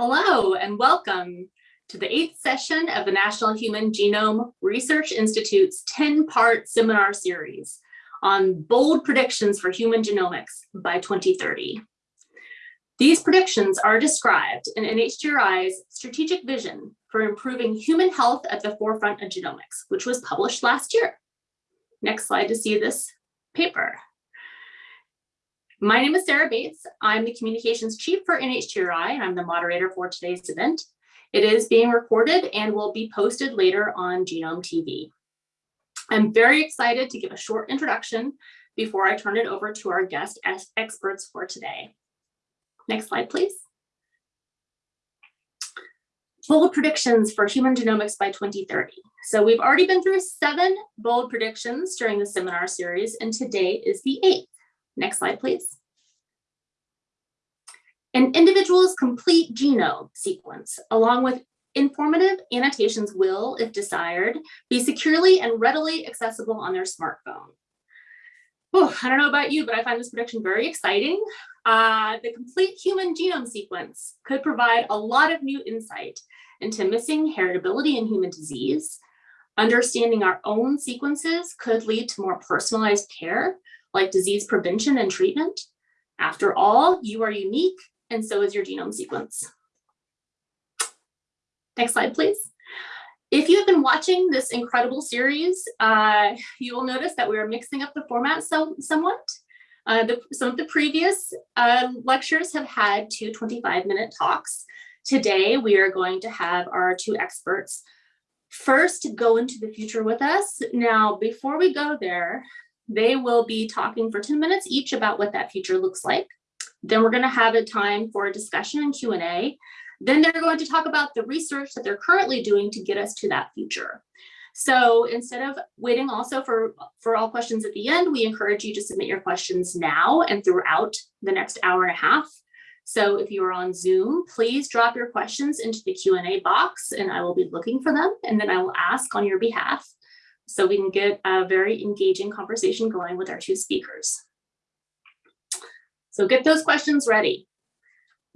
Hello and welcome to the eighth session of the National Human Genome Research Institute's 10-part seminar series on bold predictions for human genomics by 2030. These predictions are described in NHGRI's strategic vision for improving human health at the forefront of genomics, which was published last year. Next slide to see this paper. My name is Sarah Bates. I'm the communications chief for NHGRI, and I'm the moderator for today's event. It is being recorded and will be posted later on Genome TV. I'm very excited to give a short introduction before I turn it over to our guest experts for today. Next slide, please. Bold predictions for human genomics by 2030. So we've already been through seven bold predictions during the seminar series, and today is the eighth. Next slide, please. An individual's complete genome sequence, along with informative annotations will, if desired, be securely and readily accessible on their smartphone. Oh, I don't know about you, but I find this prediction very exciting. Uh, the complete human genome sequence could provide a lot of new insight into missing heritability in human disease. Understanding our own sequences could lead to more personalized care like disease prevention and treatment. After all, you are unique and so is your genome sequence. Next slide, please. If you have been watching this incredible series, uh, you will notice that we are mixing up the format so, somewhat. Uh, the, some of the previous uh, lectures have had two 25 minute talks. Today, we are going to have our two experts first go into the future with us. Now, before we go there, they will be talking for 10 minutes each about what that future looks like. Then we're going to have a time for a discussion and Q&A. Then they're going to talk about the research that they're currently doing to get us to that future. So instead of waiting also for, for all questions at the end, we encourage you to submit your questions now and throughout the next hour and a half. So if you are on Zoom, please drop your questions into the Q&A box and I will be looking for them and then I will ask on your behalf so we can get a very engaging conversation going with our two speakers. So get those questions ready.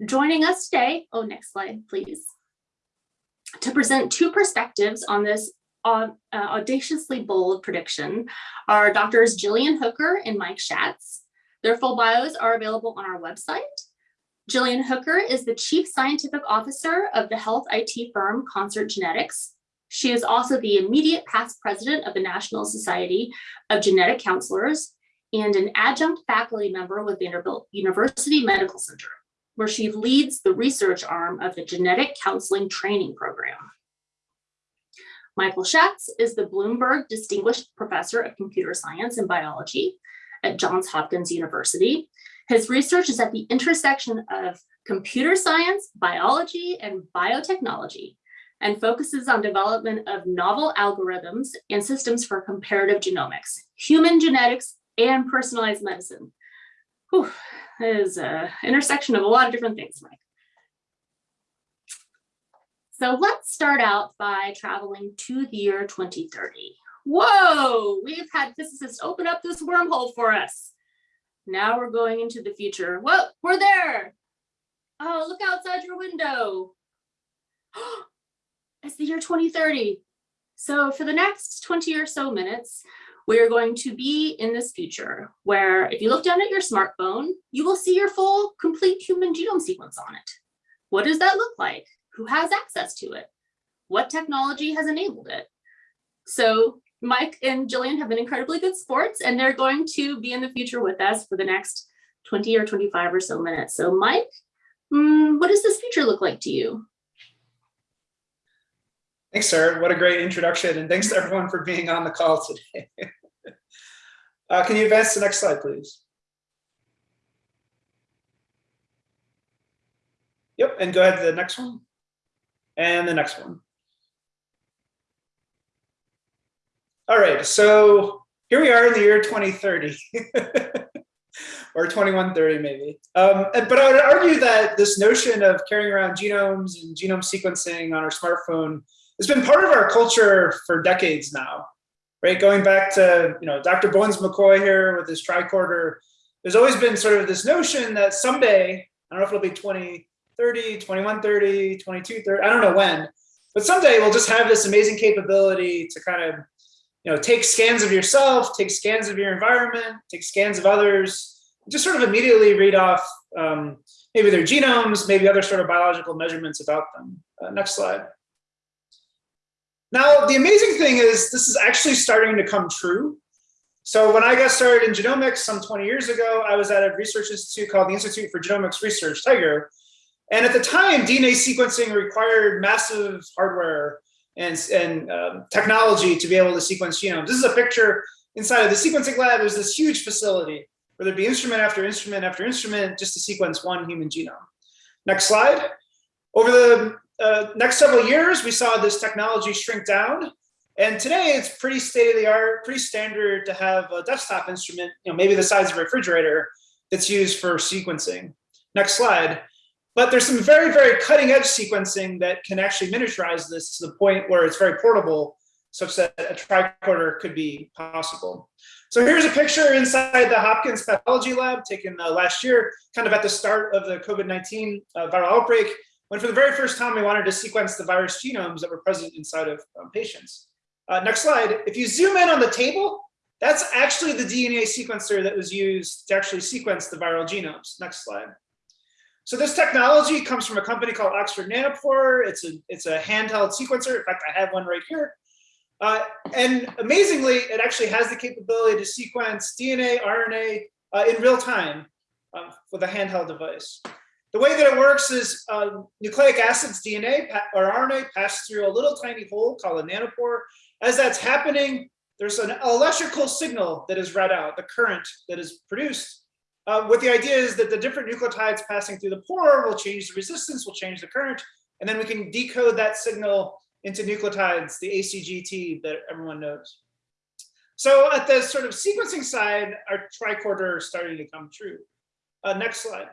Joining us today, oh, next slide, please, to present two perspectives on this uh, audaciously bold prediction are doctors Gillian Hooker and Mike Schatz. Their full bios are available on our website. Gillian Hooker is the Chief Scientific Officer of the health IT firm Concert Genetics, she is also the immediate past president of the National Society of Genetic Counselors and an adjunct faculty member with Vanderbilt University Medical Center, where she leads the research arm of the Genetic Counseling Training Program. Michael Schatz is the Bloomberg Distinguished Professor of Computer Science and Biology at Johns Hopkins University. His research is at the intersection of computer science, biology, and biotechnology, and focuses on development of novel algorithms and systems for comparative genomics, human genetics, and personalized medicine. Whew, that is an intersection of a lot of different things, Mike. So let's start out by traveling to the year 2030. Whoa, we've had physicists open up this wormhole for us. Now we're going into the future. Whoa, we're there. Oh, look outside your window. Oh, it's the year 2030. So for the next 20 or so minutes, we are going to be in this future where if you look down at your smartphone, you will see your full complete human genome sequence on it. What does that look like? Who has access to it? What technology has enabled it? So Mike and Gillian have been incredibly good sports and they're going to be in the future with us for the next 20 or 25 or so minutes. So Mike, mm, what does this future look like to you? Thanks, sir. What a great introduction. And thanks to everyone for being on the call today. uh, can you advance to the next slide, please? Yep, and go ahead to the next one. And the next one. All right, so here we are in the year 2030. or 2130 maybe. Um, but I would argue that this notion of carrying around genomes and genome sequencing on our smartphone it's been part of our culture for decades now, right? Going back to, you know, Dr. Bones McCoy here with his tricorder, there's always been sort of this notion that someday, I don't know if it'll be 20, 30, 2130, 2230, I don't know when, but someday we'll just have this amazing capability to kind of, you know, take scans of yourself, take scans of your environment, take scans of others, just sort of immediately read off um, maybe their genomes, maybe other sort of biological measurements about them. Uh, next slide. Now, the amazing thing is this is actually starting to come true. So when I got started in genomics some 20 years ago, I was at a research institute called the Institute for Genomics Research, TIGR. And at the time, DNA sequencing required massive hardware and, and um, technology to be able to sequence genomes. This is a picture inside of the sequencing lab. There's this huge facility where there'd be instrument after instrument after instrument just to sequence one human genome. Next slide. Over the uh, next several years, we saw this technology shrink down. And today it's pretty state of the art, pretty standard to have a desktop instrument, you know, maybe the size of a refrigerator that's used for sequencing. Next slide. But there's some very, very cutting edge sequencing that can actually miniaturize this to the point where it's very portable such that a tricorder could be possible. So here's a picture inside the Hopkins pathology lab taken uh, last year, kind of at the start of the COVID-19 uh, viral outbreak, when for the very first time we wanted to sequence the virus genomes that were present inside of um, patients. Uh, next slide. If you zoom in on the table, that's actually the DNA sequencer that was used to actually sequence the viral genomes. Next slide. So this technology comes from a company called Oxford Nanopore. It's a, it's a handheld sequencer. In fact, I have one right here. Uh, and amazingly, it actually has the capability to sequence DNA, RNA uh, in real time um, with a handheld device. The way that it works is uh, nucleic acids, DNA or RNA pass through a little tiny hole called a nanopore. As that's happening, there's an electrical signal that is read out, the current that is produced. Uh, what the idea is that the different nucleotides passing through the pore will change the resistance, will change the current, and then we can decode that signal into nucleotides, the ACGT that everyone knows. So at the sort of sequencing side, our tricorder is starting to come true. Uh, next slide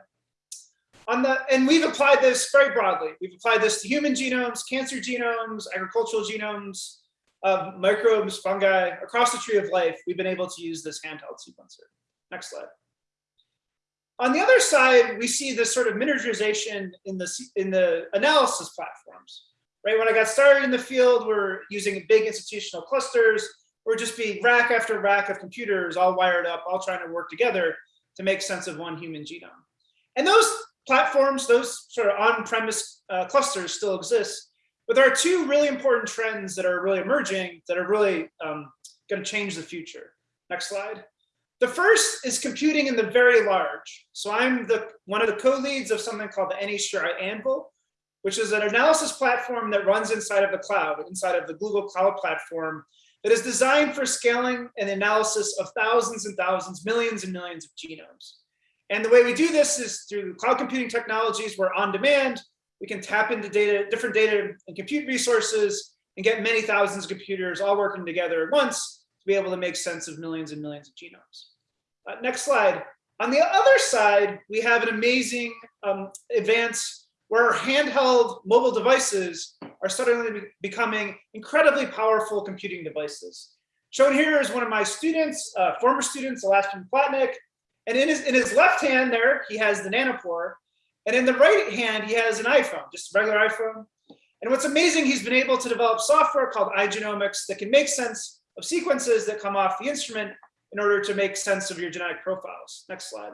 on the, and we've applied this very broadly. We've applied this to human genomes, cancer genomes, agricultural genomes, uh, microbes, fungi, across the tree of life, we've been able to use this handheld sequencer. Next slide. On the other side, we see this sort of miniaturization in the, in the analysis platforms, right? When I got started in the field, we're using big institutional clusters, or just be rack after rack of computers all wired up, all trying to work together to make sense of one human genome. And those platforms, those sort of on-premise uh, clusters still exist, but there are two really important trends that are really emerging that are really um, going to change the future. Next slide. The first is computing in the very large. So I'm the one of the co-leads of something called the NHGRI AnVIL, which is an analysis platform that runs inside of the cloud, inside of the Google Cloud Platform, that is designed for scaling and analysis of thousands and thousands, millions and millions of genomes. And the way we do this is through cloud computing technologies where on demand, we can tap into data, different data and compute resources and get many thousands of computers all working together at once to be able to make sense of millions and millions of genomes. Uh, next slide. On the other side, we have an amazing um, advance where handheld mobile devices are suddenly becoming incredibly powerful computing devices. Shown here is one of my students, uh, former students, Aspyn Palatnick, and in his, in his left hand there, he has the nanopore. And in the right hand, he has an iPhone, just a regular iPhone. And what's amazing, he's been able to develop software called iGenomics that can make sense of sequences that come off the instrument in order to make sense of your genetic profiles. Next slide.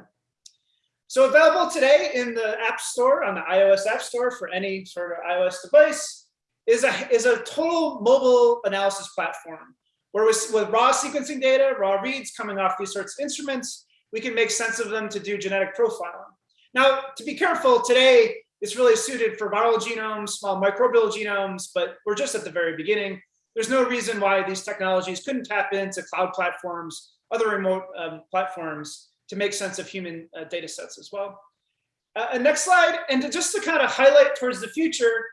So available today in the App Store, on the iOS App Store for any sort of iOS device, is a, is a total mobile analysis platform where with, with raw sequencing data, raw reads coming off these sorts of instruments, we can make sense of them to do genetic profiling. Now, to be careful, today it's really suited for viral genomes, small microbial genomes, but we're just at the very beginning. There's no reason why these technologies couldn't tap into cloud platforms, other remote um, platforms to make sense of human uh, data sets as well. Uh, and next slide, and to just to kind of highlight towards the future,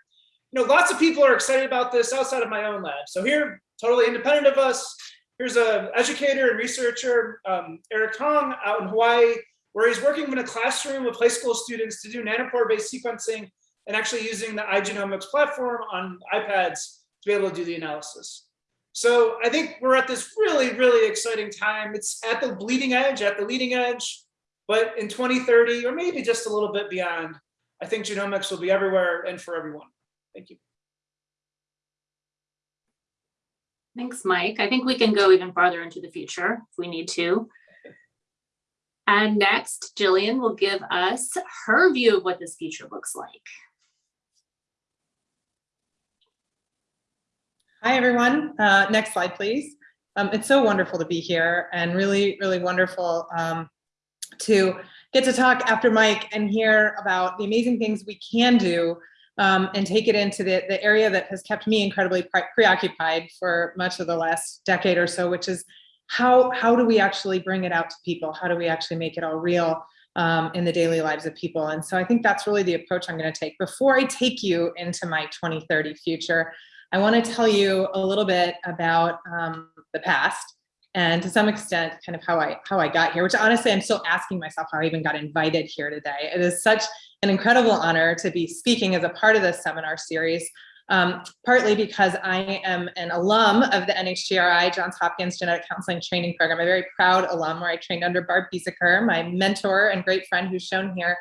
you know, lots of people are excited about this outside of my own lab. So here, totally independent of us, Here's an educator and researcher, um, Eric Tong, out in Hawaii, where he's working in a classroom with high school students to do nanopore-based sequencing and actually using the iGenomics platform on iPads to be able to do the analysis. So I think we're at this really, really exciting time. It's at the bleeding edge, at the leading edge, but in 2030, or maybe just a little bit beyond, I think genomics will be everywhere and for everyone. Thank you. Thanks, Mike. I think we can go even farther into the future if we need to. And next, Gillian will give us her view of what this future looks like. Hi, everyone. Uh, next slide, please. Um, it's so wonderful to be here and really, really wonderful um, to get to talk after Mike and hear about the amazing things we can do um, and take it into the, the area that has kept me incredibly pre preoccupied for much of the last decade or so, which is how, how do we actually bring it out to people? How do we actually make it all real um, in the daily lives of people? And so I think that's really the approach I'm gonna take. Before I take you into my 2030 future, I wanna tell you a little bit about um, the past and to some extent kind of how I how I got here, which honestly I'm still asking myself how I even got invited here today. It is such an incredible honor to be speaking as a part of this seminar series, um, partly because I am an alum of the NHGRI Johns Hopkins Genetic Counseling Training Program, a very proud alum where I trained under Barb Biesecker, my mentor and great friend who's shown here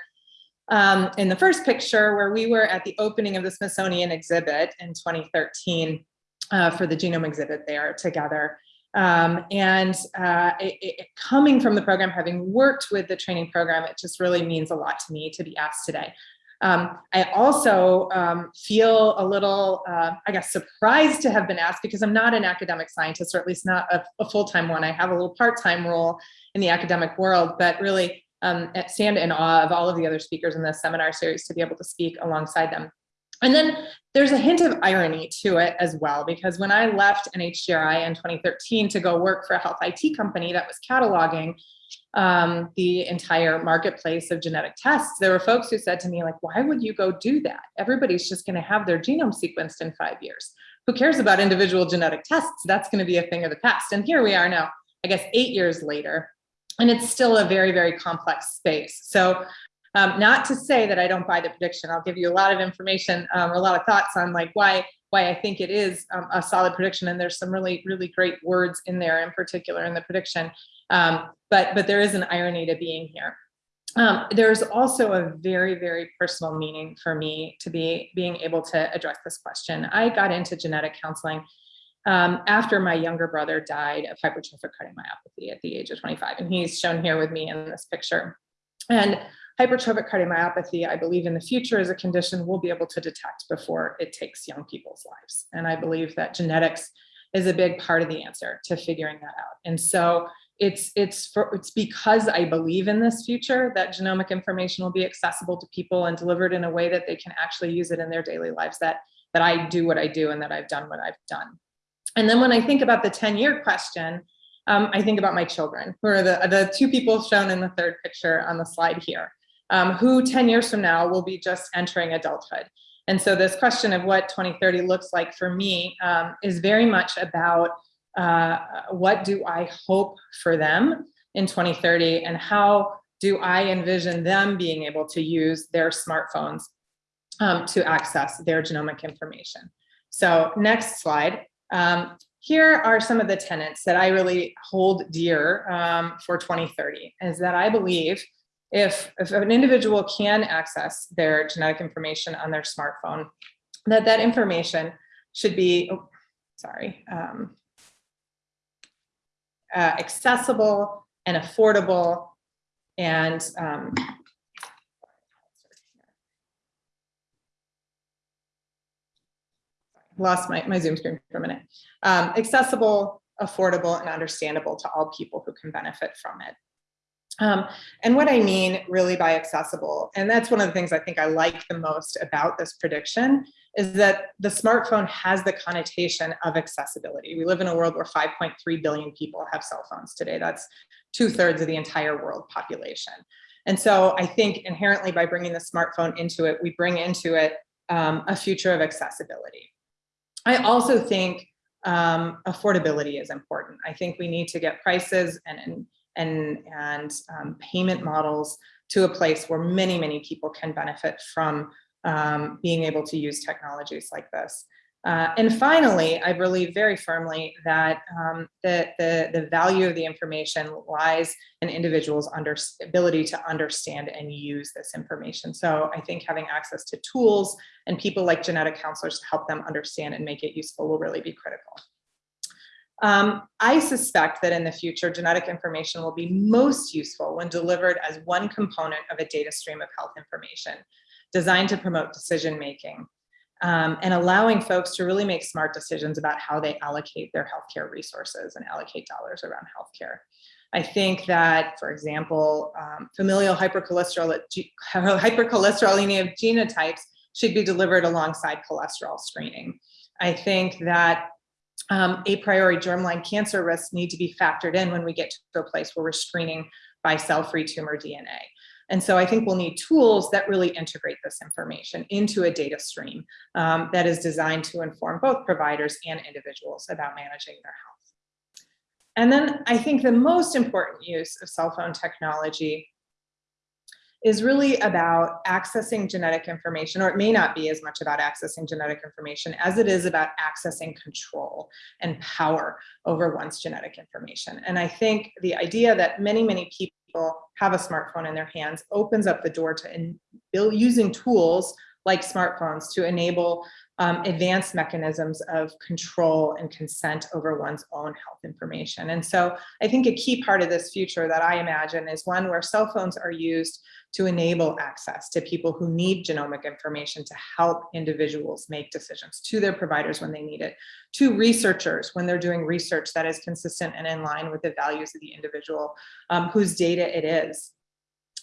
um, in the first picture where we were at the opening of the Smithsonian exhibit in 2013 uh, for the genome exhibit there together. Um, and uh, it, it, coming from the program, having worked with the training program, it just really means a lot to me to be asked today. Um, I also um, feel a little, uh, I guess, surprised to have been asked because I'm not an academic scientist, or at least not a, a full-time one. I have a little part-time role in the academic world, but really um, stand in awe of all of the other speakers in this seminar series to be able to speak alongside them. And then there's a hint of irony to it as well, because when I left NHGRI in 2013 to go work for a health IT company that was cataloging um, the entire marketplace of genetic tests, there were folks who said to me, like, why would you go do that? Everybody's just gonna have their genome sequenced in five years. Who cares about individual genetic tests? That's gonna be a thing of the past. And here we are now, I guess eight years later, and it's still a very, very complex space. So um, not to say that I don't buy the prediction. I'll give you a lot of information, um, a lot of thoughts on like why why I think it is um, a solid prediction. And there's some really, really great words in there in particular in the prediction. Um, but, but there is an irony to being here. Um, there's also a very, very personal meaning for me to be being able to address this question. I got into genetic counseling um, after my younger brother died of hypertrophic cardiomyopathy at the age of 25. And he's shown here with me in this picture. And hypertrophic cardiomyopathy, I believe in the future is a condition we'll be able to detect before it takes young people's lives. And I believe that genetics is a big part of the answer to figuring that out. And so it's it's for, it's because I believe in this future that genomic information will be accessible to people and delivered in a way that they can actually use it in their daily lives that that I do what I do and that I've done what I've done. And then when I think about the 10 year question, um, I think about my children, who are the, the two people shown in the third picture on the slide here um, who 10 years from now will be just entering adulthood. And so this question of what 2030 looks like for me um, is very much about uh, what do I hope for them in 2030 and how do I envision them being able to use their smartphones um, to access their genomic information. So next slide. Um, here are some of the tenets that I really hold dear um, for 2030 is that I believe if, if an individual can access their genetic information on their smartphone, that that information should be, oh, sorry, um, uh, accessible and affordable and um, lost my, my Zoom screen for a minute. Um, accessible, affordable, and understandable to all people who can benefit from it. Um, and what I mean really by accessible, and that's one of the things I think I like the most about this prediction, is that the smartphone has the connotation of accessibility. We live in a world where 5.3 billion people have cell phones today. That's two thirds of the entire world population. And so I think inherently by bringing the smartphone into it, we bring into it um, a future of accessibility. I also think um, affordability is important. I think we need to get prices and, and and, and um, payment models to a place where many, many people can benefit from um, being able to use technologies like this. Uh, and finally, I believe very firmly that um, the, the, the value of the information lies in individuals' under, ability to understand and use this information. So I think having access to tools and people like genetic counselors to help them understand and make it useful will really be critical. Um, I suspect that in the future, genetic information will be most useful when delivered as one component of a data stream of health information designed to promote decision-making um, and allowing folks to really make smart decisions about how they allocate their healthcare resources and allocate dollars around healthcare. I think that, for example, um, familial hypercholesterol, hypercholesterolemia genotypes should be delivered alongside cholesterol screening. I think that um, a priori germline cancer risks need to be factored in when we get to a place where we're screening by cell-free tumor DNA. And so I think we'll need tools that really integrate this information into a data stream um, that is designed to inform both providers and individuals about managing their health. And then I think the most important use of cell phone technology is really about accessing genetic information, or it may not be as much about accessing genetic information as it is about accessing control and power over one's genetic information. And I think the idea that many, many people have a smartphone in their hands opens up the door to using tools like smartphones to enable um, advanced mechanisms of control and consent over one's own health information. And so I think a key part of this future that I imagine is one where cell phones are used to enable access to people who need genomic information to help individuals make decisions to their providers when they need it, to researchers when they're doing research that is consistent and in line with the values of the individual um, whose data it is.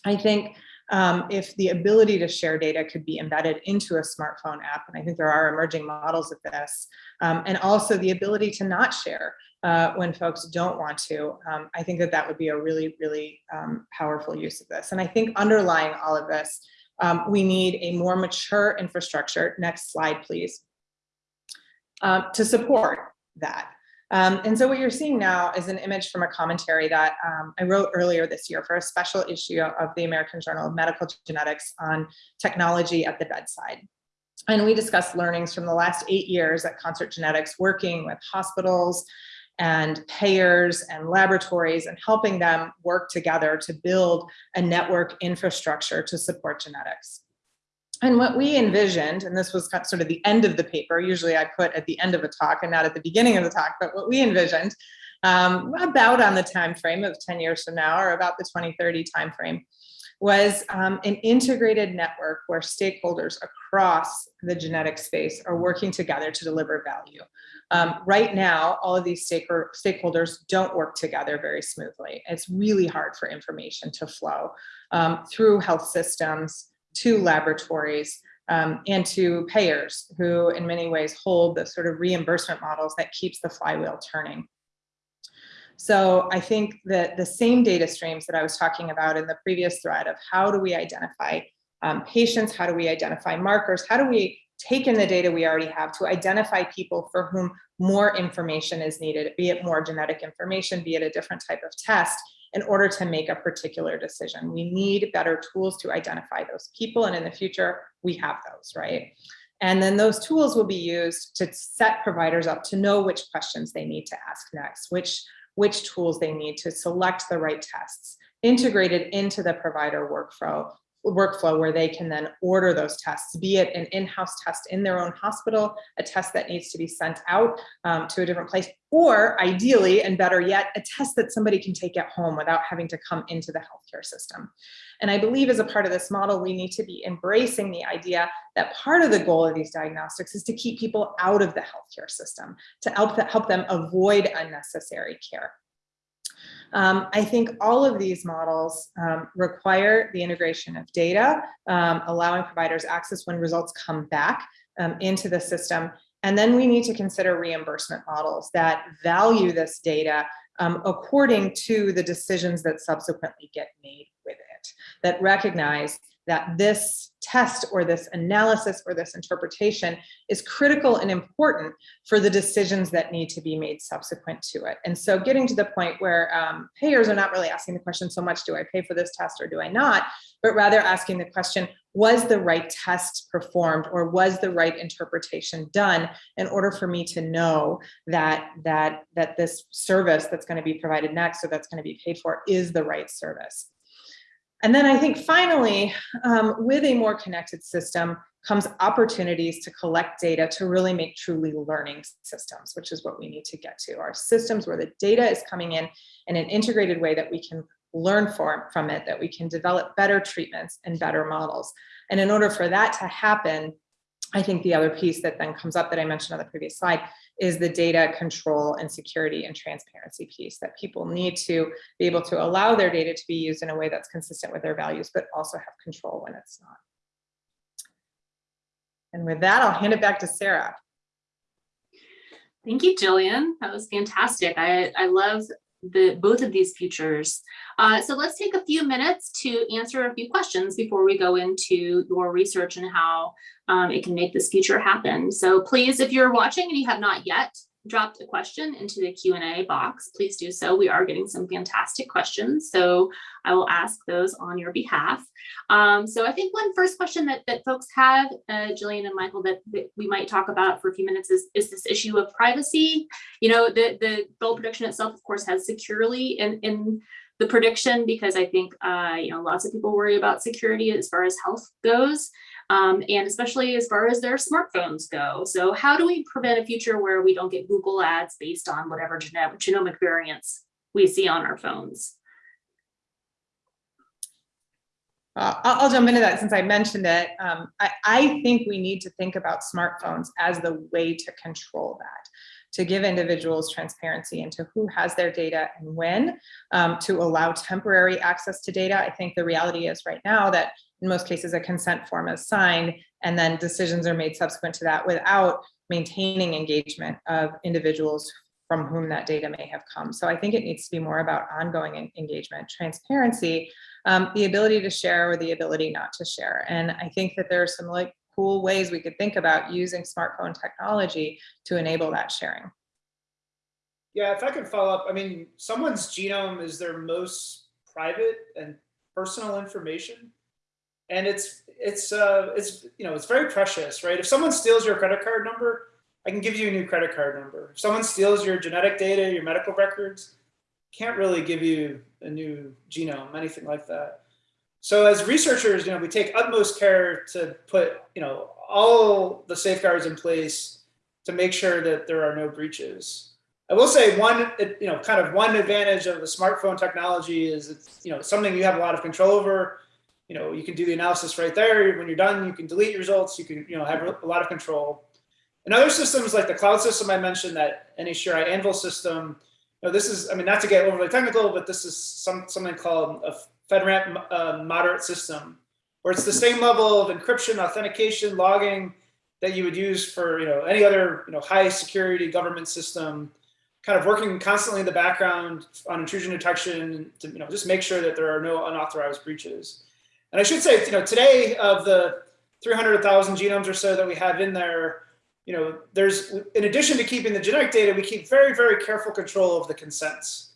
I think um, if the ability to share data could be embedded into a smartphone app, and I think there are emerging models of this, um, and also the ability to not share uh, when folks don't want to, um, I think that that would be a really, really um, powerful use of this. And I think underlying all of this, um, we need a more mature infrastructure, next slide please, uh, to support that. Um, and so what you're seeing now is an image from a commentary that um, I wrote earlier this year for a special issue of the American Journal of Medical Genetics on technology at the bedside. And we discussed learnings from the last eight years at Concert Genetics working with hospitals and payers and laboratories and helping them work together to build a network infrastructure to support genetics. And what we envisioned, and this was sort of the end of the paper, usually I put at the end of a talk and not at the beginning of the talk, but what we envisioned um, about on the time frame of 10 years from now or about the 2030 time frame was um, an integrated network where stakeholders across the genetic space are working together to deliver value. Um, right now, all of these stakeholders don't work together very smoothly. It's really hard for information to flow um, through health systems, to laboratories um, and to payers who in many ways hold the sort of reimbursement models that keeps the flywheel turning. So I think that the same data streams that I was talking about in the previous thread of how do we identify um, patients, how do we identify markers, how do we take in the data we already have to identify people for whom more information is needed, be it more genetic information, be it a different type of test, in order to make a particular decision. We need better tools to identify those people. And in the future, we have those, right? And then those tools will be used to set providers up to know which questions they need to ask next, which, which tools they need to select the right tests, integrated into the provider workflow workflow where they can then order those tests, be it an in-house test in their own hospital, a test that needs to be sent out um, to a different place, or ideally, and better yet, a test that somebody can take at home without having to come into the healthcare system. And I believe as a part of this model, we need to be embracing the idea that part of the goal of these diagnostics is to keep people out of the healthcare system, to help, help them avoid unnecessary care. Um, I think all of these models um, require the integration of data, um, allowing providers access when results come back um, into the system. And then we need to consider reimbursement models that value this data um, according to the decisions that subsequently get made with it, that recognize that this test or this analysis or this interpretation is critical and important for the decisions that need to be made subsequent to it. And so getting to the point where um, payers are not really asking the question so much, do I pay for this test or do I not? But rather asking the question, was the right test performed or was the right interpretation done in order for me to know that that that this service that's going to be provided next or that's going to be paid for is the right service. And then I think finally, um, with a more connected system comes opportunities to collect data to really make truly learning systems, which is what we need to get to. Our systems where the data is coming in in an integrated way that we can learn from, from it, that we can develop better treatments and better models. And in order for that to happen, I think the other piece that then comes up that I mentioned on the previous slide is the data control and security and transparency piece that people need to be able to allow their data to be used in a way that's consistent with their values, but also have control when it's not. And with that, I'll hand it back to Sarah. Thank you, Gillian. That was fantastic. I, I love the both of these futures. Uh, so let's take a few minutes to answer a few questions before we go into your research and how um, it can make this future happen. So please, if you're watching and you have not yet dropped a question into the Q&A box, please do so. We are getting some fantastic questions, so I will ask those on your behalf. Um, so I think one first question that, that folks have, uh, Gillian and Michael, that, that, we might talk about for a few minutes is, is this issue of privacy. You know, the, the goal prediction itself, of course, has securely in, in the prediction because I think, uh, you know, lots of people worry about security as far as health goes um, and especially as far as their smartphones go. So how do we prevent a future where we don't get Google ads based on whatever genetic, genomic variants we see on our phones? Uh, I'll, I'll, jump into that since I mentioned it. Um, I, I think we need to think about smartphones as the way to control that to give individuals transparency into who has their data and when, um, to allow temporary access to data. I think the reality is right now that in most cases a consent form is signed and then decisions are made subsequent to that without maintaining engagement of individuals from whom that data may have come. So I think it needs to be more about ongoing engagement, transparency, um, the ability to share or the ability not to share. And I think that there are some like cool ways we could think about using smartphone technology to enable that sharing. Yeah, if I could follow up, I mean, someone's genome is their most private and personal information. And it's it's uh it's you know it's very precious right? If someone steals your credit card number i can give you a new credit card number. If someone steals your genetic data your medical records can't really give you a new genome anything like that so as researchers you know we take utmost care to put you know all the safeguards in place to make sure that there are no breaches i will say one you know kind of one advantage of the smartphone technology is it's you know something you have a lot of control over you know, you can do the analysis right there. When you're done, you can delete your results. You can, you know, have a lot of control. And other systems like the cloud system I mentioned, that NHGRI AnVIL system, you know, this is, I mean, not to get overly technical, but this is some something called a FedRAMP uh, moderate system, where it's the same level of encryption, authentication, logging that you would use for, you know, any other, you know, high security government system, kind of working constantly in the background on intrusion detection to, you know, just make sure that there are no unauthorized breaches. And I should say, you know, today of the 300,000 genomes or so that we have in there, you know, there's, in addition to keeping the genetic data, we keep very, very careful control of the consents.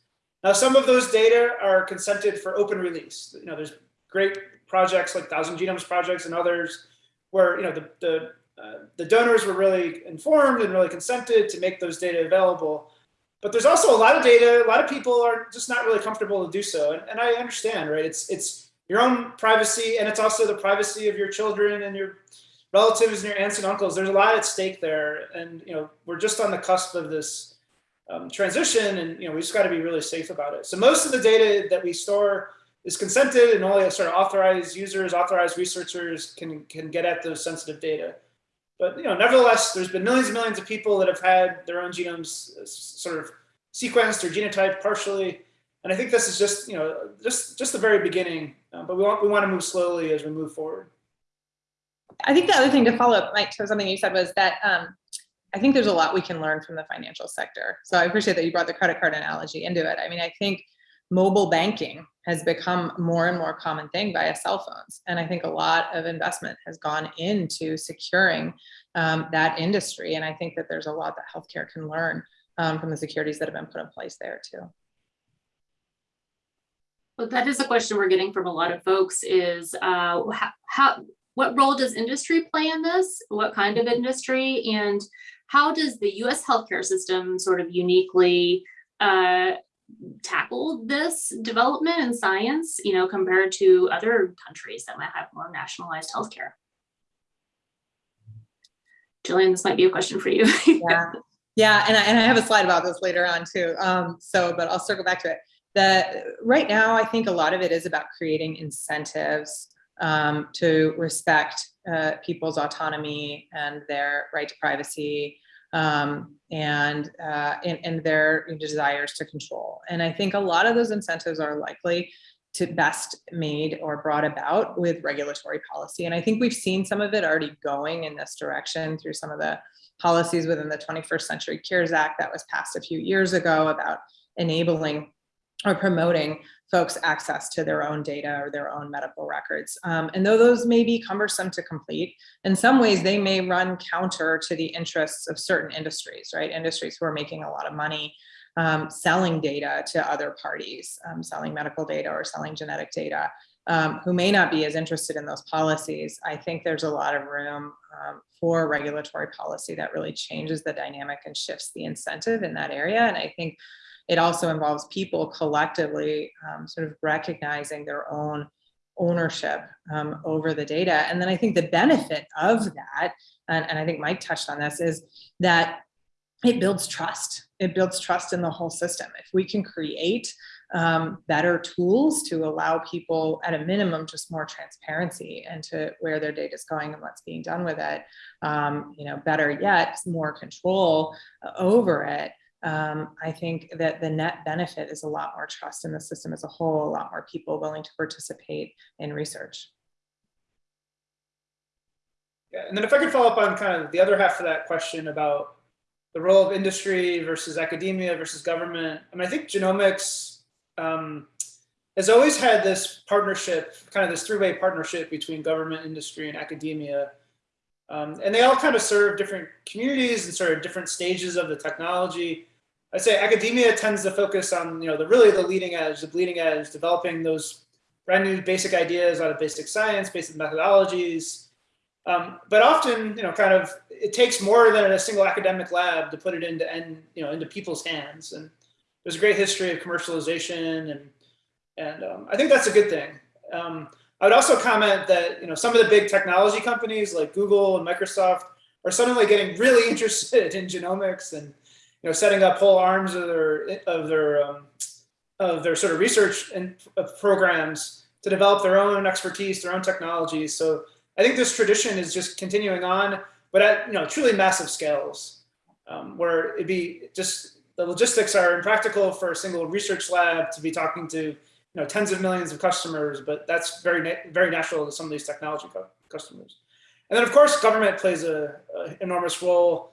Now, some of those data are consented for open release. You know, there's great projects like Thousand Genomes projects and others where, you know, the, the, uh, the donors were really informed and really consented to make those data available. But there's also a lot of data, a lot of people are just not really comfortable to do so. And, and I understand, right? It's, it's, your own privacy, and it's also the privacy of your children and your relatives and your aunts and uncles. There's a lot at stake there, and you know we're just on the cusp of this um, transition, and you know we just got to be really safe about it. So most of the data that we store is consented, and only sort of authorized users, authorized researchers can can get at those sensitive data. But you know, nevertheless, there's been millions and millions of people that have had their own genomes uh, sort of sequenced or genotyped partially. And I think this is just, you know, just just the very beginning uh, but we want, we want to move slowly as we move forward. I think the other thing to follow up, Mike, to something you said was that um, I think there's a lot we can learn from the financial sector. So I appreciate that you brought the credit card analogy into it. I mean, I think mobile banking has become more and more common thing via cell phones. And I think a lot of investment has gone into securing um, that industry. And I think that there's a lot that healthcare can learn um, from the securities that have been put in place there too. Well, that is a question we're getting from a lot of folks is uh, how, how, what role does industry play in this? What kind of industry? And how does the US healthcare system sort of uniquely uh, tackle this development in science, you know, compared to other countries that might have more nationalized healthcare? Gillian, this might be a question for you. Yeah, yeah, and I, and I have a slide about this later on too. Um, so, but I'll circle back to it. The right now, I think a lot of it is about creating incentives um, to respect uh, people's autonomy and their right to privacy um, and, uh, and and their desires to control. And I think a lot of those incentives are likely to best made or brought about with regulatory policy. And I think we've seen some of it already going in this direction through some of the policies within the 21st Century Cures Act that was passed a few years ago about enabling or promoting folks access to their own data or their own medical records. Um, and though those may be cumbersome to complete, in some ways they may run counter to the interests of certain industries, right? Industries who are making a lot of money um, selling data to other parties, um, selling medical data or selling genetic data, um, who may not be as interested in those policies. I think there's a lot of room um, for regulatory policy that really changes the dynamic and shifts the incentive in that area. And I think it also involves people collectively um, sort of recognizing their own ownership um, over the data. And then I think the benefit of that, and, and I think Mike touched on this, is that it builds trust. It builds trust in the whole system. If we can create um, better tools to allow people at a minimum just more transparency into where their data is going and what's being done with it, um, you know, better yet, more control over it, um, I think that the net benefit is a lot more trust in the system as a whole, a lot more people willing to participate in research. Yeah, and then if I could follow up on kind of the other half of that question about the role of industry versus academia versus government. I mean, I think genomics um, has always had this partnership, kind of this three-way partnership between government, industry, and academia. Um, and they all kind of serve different communities and sort of different stages of the technology. I'd say academia tends to focus on, you know, the really the leading edge, the bleeding edge, developing those brand new basic ideas out of basic science, basic methodologies. Um, but often, you know, kind of, it takes more than a single academic lab to put it into, and you know, into people's hands. And there's a great history of commercialization, and and um, I think that's a good thing. Um, I would also comment that you know some of the big technology companies like Google and Microsoft are suddenly getting really interested in genomics and you know, setting up whole arms of their of their um, of their sort of research and uh, programs to develop their own expertise, their own technologies. So I think this tradition is just continuing on, but at you know truly massive scales, um, where it'd be just the logistics are impractical for a single research lab to be talking to you know tens of millions of customers, but that's very very natural to some of these technology customers. And then of course government plays a, a enormous role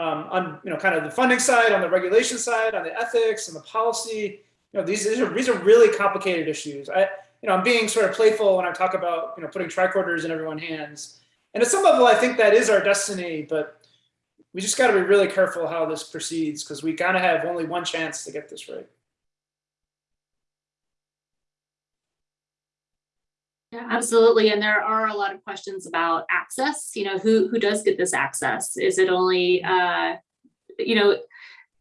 um, on you know kind of the funding side, on the regulation side, on the ethics and the policy. You know these these are these are really complicated issues. I you know I'm being sort of playful when I talk about you know putting tricorders in everyone's hands. And at some level, I think that is our destiny, but we just got to be really careful how this proceeds because we kind of have only one chance to get this right. Yeah, absolutely. And there are a lot of questions about access. You know, who who does get this access? Is it only, uh, you know,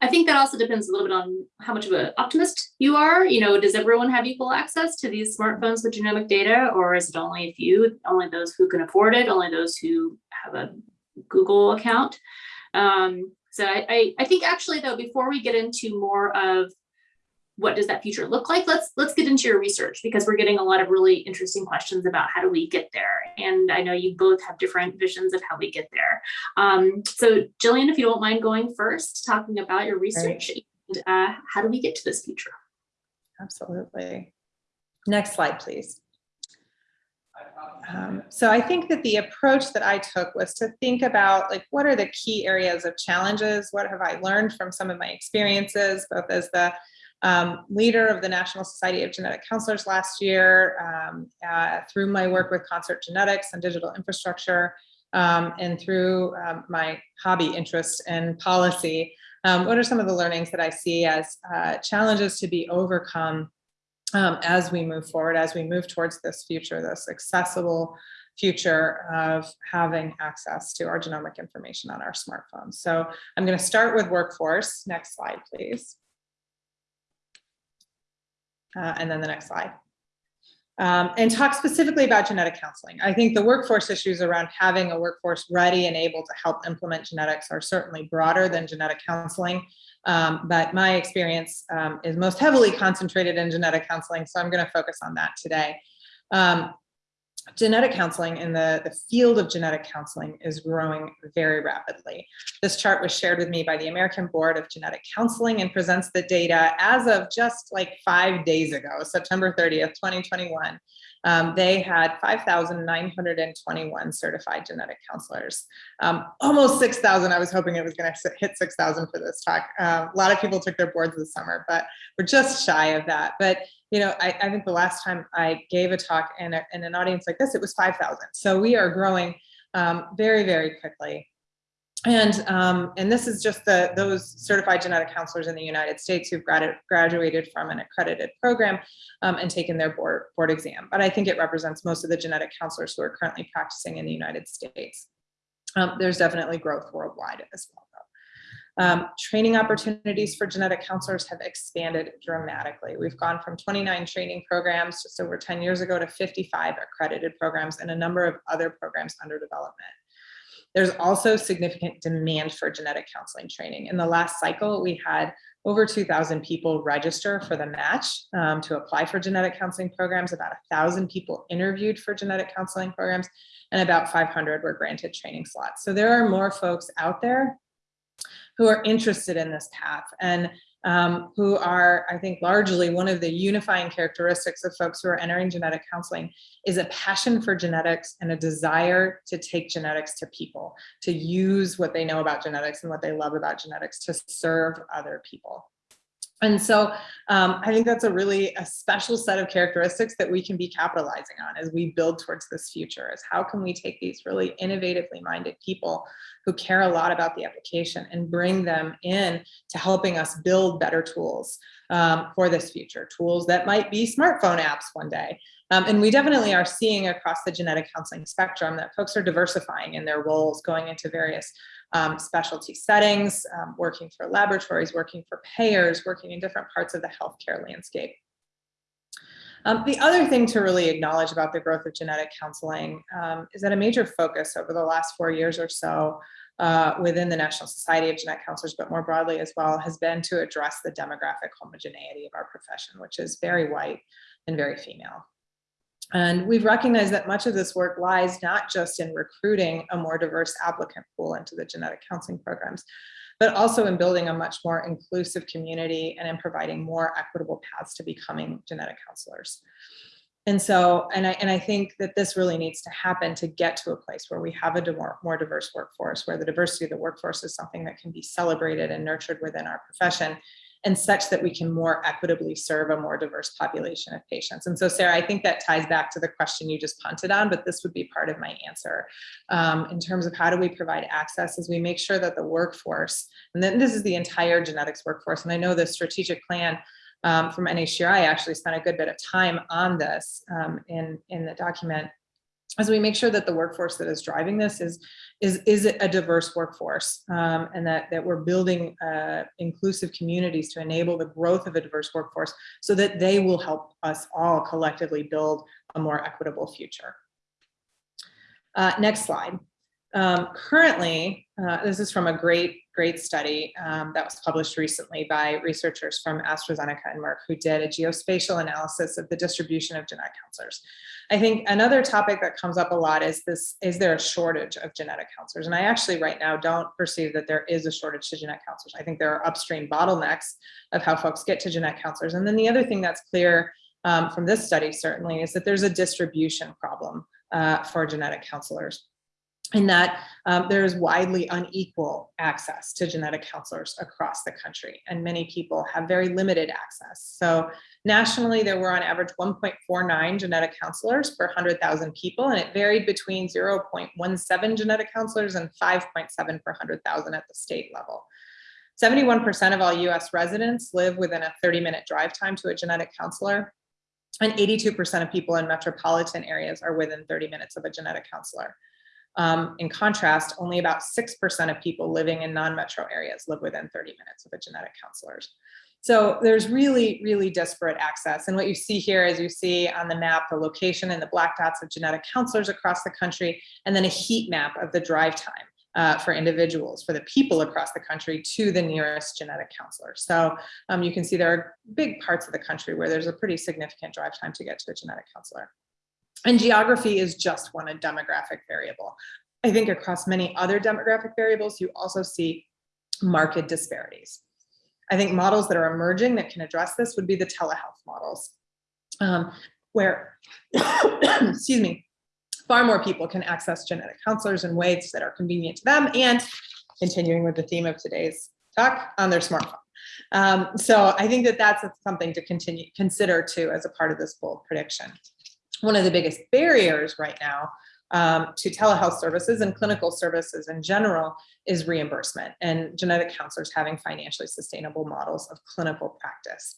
I think that also depends a little bit on how much of an optimist you are. You know, does everyone have equal access to these smartphones with genomic data, or is it only a few, only those who can afford it, only those who have a Google account? Um, so I, I, I think actually though, before we get into more of what does that future look like? Let's let's get into your research because we're getting a lot of really interesting questions about how do we get there. And I know you both have different visions of how we get there. Um, so Gillian, if you don't mind going first, talking about your research right. and uh, how do we get to this future? Absolutely. Next slide, please. Um, so I think that the approach that I took was to think about like, what are the key areas of challenges? What have I learned from some of my experiences, both as the um, leader of the National Society of Genetic Counselors last year um, uh, through my work with Concert Genetics and digital infrastructure um, and through um, my hobby interest in policy. Um, what are some of the learnings that I see as uh, challenges to be overcome um, as we move forward, as we move towards this future, this accessible future of having access to our genomic information on our smartphones. So I'm going to start with workforce. Next slide, please. Uh, and then the next slide. Um, and talk specifically about genetic counseling. I think the workforce issues around having a workforce ready and able to help implement genetics are certainly broader than genetic counseling. Um, but my experience um, is most heavily concentrated in genetic counseling, so I'm going to focus on that today. Um, genetic counseling in the, the field of genetic counseling is growing very rapidly. This chart was shared with me by the American Board of Genetic Counseling and presents the data as of just like five days ago, September 30th, 2021. Um, they had 5,921 certified genetic counselors. Um, almost 6,000. I was hoping it was going to hit 6,000 for this talk. Uh, a lot of people took their boards this summer, but we're just shy of that. But you know, I, I think the last time I gave a talk in, a, in an audience like this, it was 5,000. So we are growing um, very, very quickly. And, um, and this is just the, those certified genetic counselors in the United States who've grad graduated from an accredited program um, and taken their board, board exam. But I think it represents most of the genetic counselors who are currently practicing in the United States. Um, there's definitely growth worldwide as well. Um, training opportunities for genetic counselors have expanded dramatically. We've gone from 29 training programs just over 10 years ago to 55 accredited programs and a number of other programs under development. There's also significant demand for genetic counseling training. In the last cycle, we had over 2,000 people register for the match um, to apply for genetic counseling programs, about 1,000 people interviewed for genetic counseling programs, and about 500 were granted training slots. So there are more folks out there who are interested in this path and um, who are, I think, largely one of the unifying characteristics of folks who are entering genetic counseling is a passion for genetics and a desire to take genetics to people, to use what they know about genetics and what they love about genetics to serve other people. And so um, I think that's a really a special set of characteristics that we can be capitalizing on as we build towards this future is how can we take these really innovatively minded people who care a lot about the application and bring them in to helping us build better tools um, for this future, tools that might be smartphone apps one day. Um, and we definitely are seeing across the genetic counseling spectrum that folks are diversifying in their roles, going into various um, specialty settings, um, working for laboratories, working for payers, working in different parts of the healthcare landscape. Um, the other thing to really acknowledge about the growth of genetic counseling um, is that a major focus over the last four years or so uh, within the National Society of Genetic Counselors, but more broadly as well, has been to address the demographic homogeneity of our profession, which is very white and very female. And we've recognized that much of this work lies not just in recruiting a more diverse applicant pool into the genetic counseling programs, but also in building a much more inclusive community and in providing more equitable paths to becoming genetic counselors. And so, and I, and I think that this really needs to happen to get to a place where we have a more, more diverse workforce, where the diversity of the workforce is something that can be celebrated and nurtured within our profession and such that we can more equitably serve a more diverse population of patients. And so, Sarah, I think that ties back to the question you just punted on, but this would be part of my answer um, in terms of how do we provide access as we make sure that the workforce, and then this is the entire genetics workforce, and I know the strategic plan um, from NHGRI actually spent a good bit of time on this um, in, in the document as we make sure that the workforce that is driving this is is is it a diverse workforce um, and that that we're building uh, inclusive communities to enable the growth of a diverse workforce so that they will help us all collectively build a more equitable future. Uh, next slide. Um, currently, uh, this is from a great, great study um, that was published recently by researchers from AstraZeneca and Merck who did a geospatial analysis of the distribution of genetic counselors. I think another topic that comes up a lot is this, is there a shortage of genetic counselors? And I actually right now don't perceive that there is a shortage to genetic counselors. I think there are upstream bottlenecks of how folks get to genetic counselors. And then the other thing that's clear um, from this study certainly is that there's a distribution problem uh, for genetic counselors in that um, there is widely unequal access to genetic counselors across the country and many people have very limited access. So nationally there were on average 1.49 genetic counselors per 100,000 people and it varied between 0.17 genetic counselors and 5.7 per 100,000 at the state level. 71% of all US residents live within a 30 minute drive time to a genetic counselor And 82% of people in metropolitan areas are within 30 minutes of a genetic counselor. Um, in contrast, only about 6% of people living in non-metro areas live within 30 minutes of a genetic counselor. So there's really, really disparate access. And what you see here is you see on the map, the location and the black dots of genetic counselors across the country, and then a heat map of the drive time uh, for individuals, for the people across the country to the nearest genetic counselor. So um, you can see there are big parts of the country where there's a pretty significant drive time to get to a genetic counselor. And geography is just one a demographic variable. I think across many other demographic variables, you also see market disparities. I think models that are emerging that can address this would be the telehealth models, um, where, excuse me, far more people can access genetic counselors in ways that are convenient to them and continuing with the theme of today's talk on their smartphone. Um, so I think that that's something to continue consider too as a part of this bold prediction. One of the biggest barriers right now um, to telehealth services and clinical services in general is reimbursement and genetic counselors having financially sustainable models of clinical practice.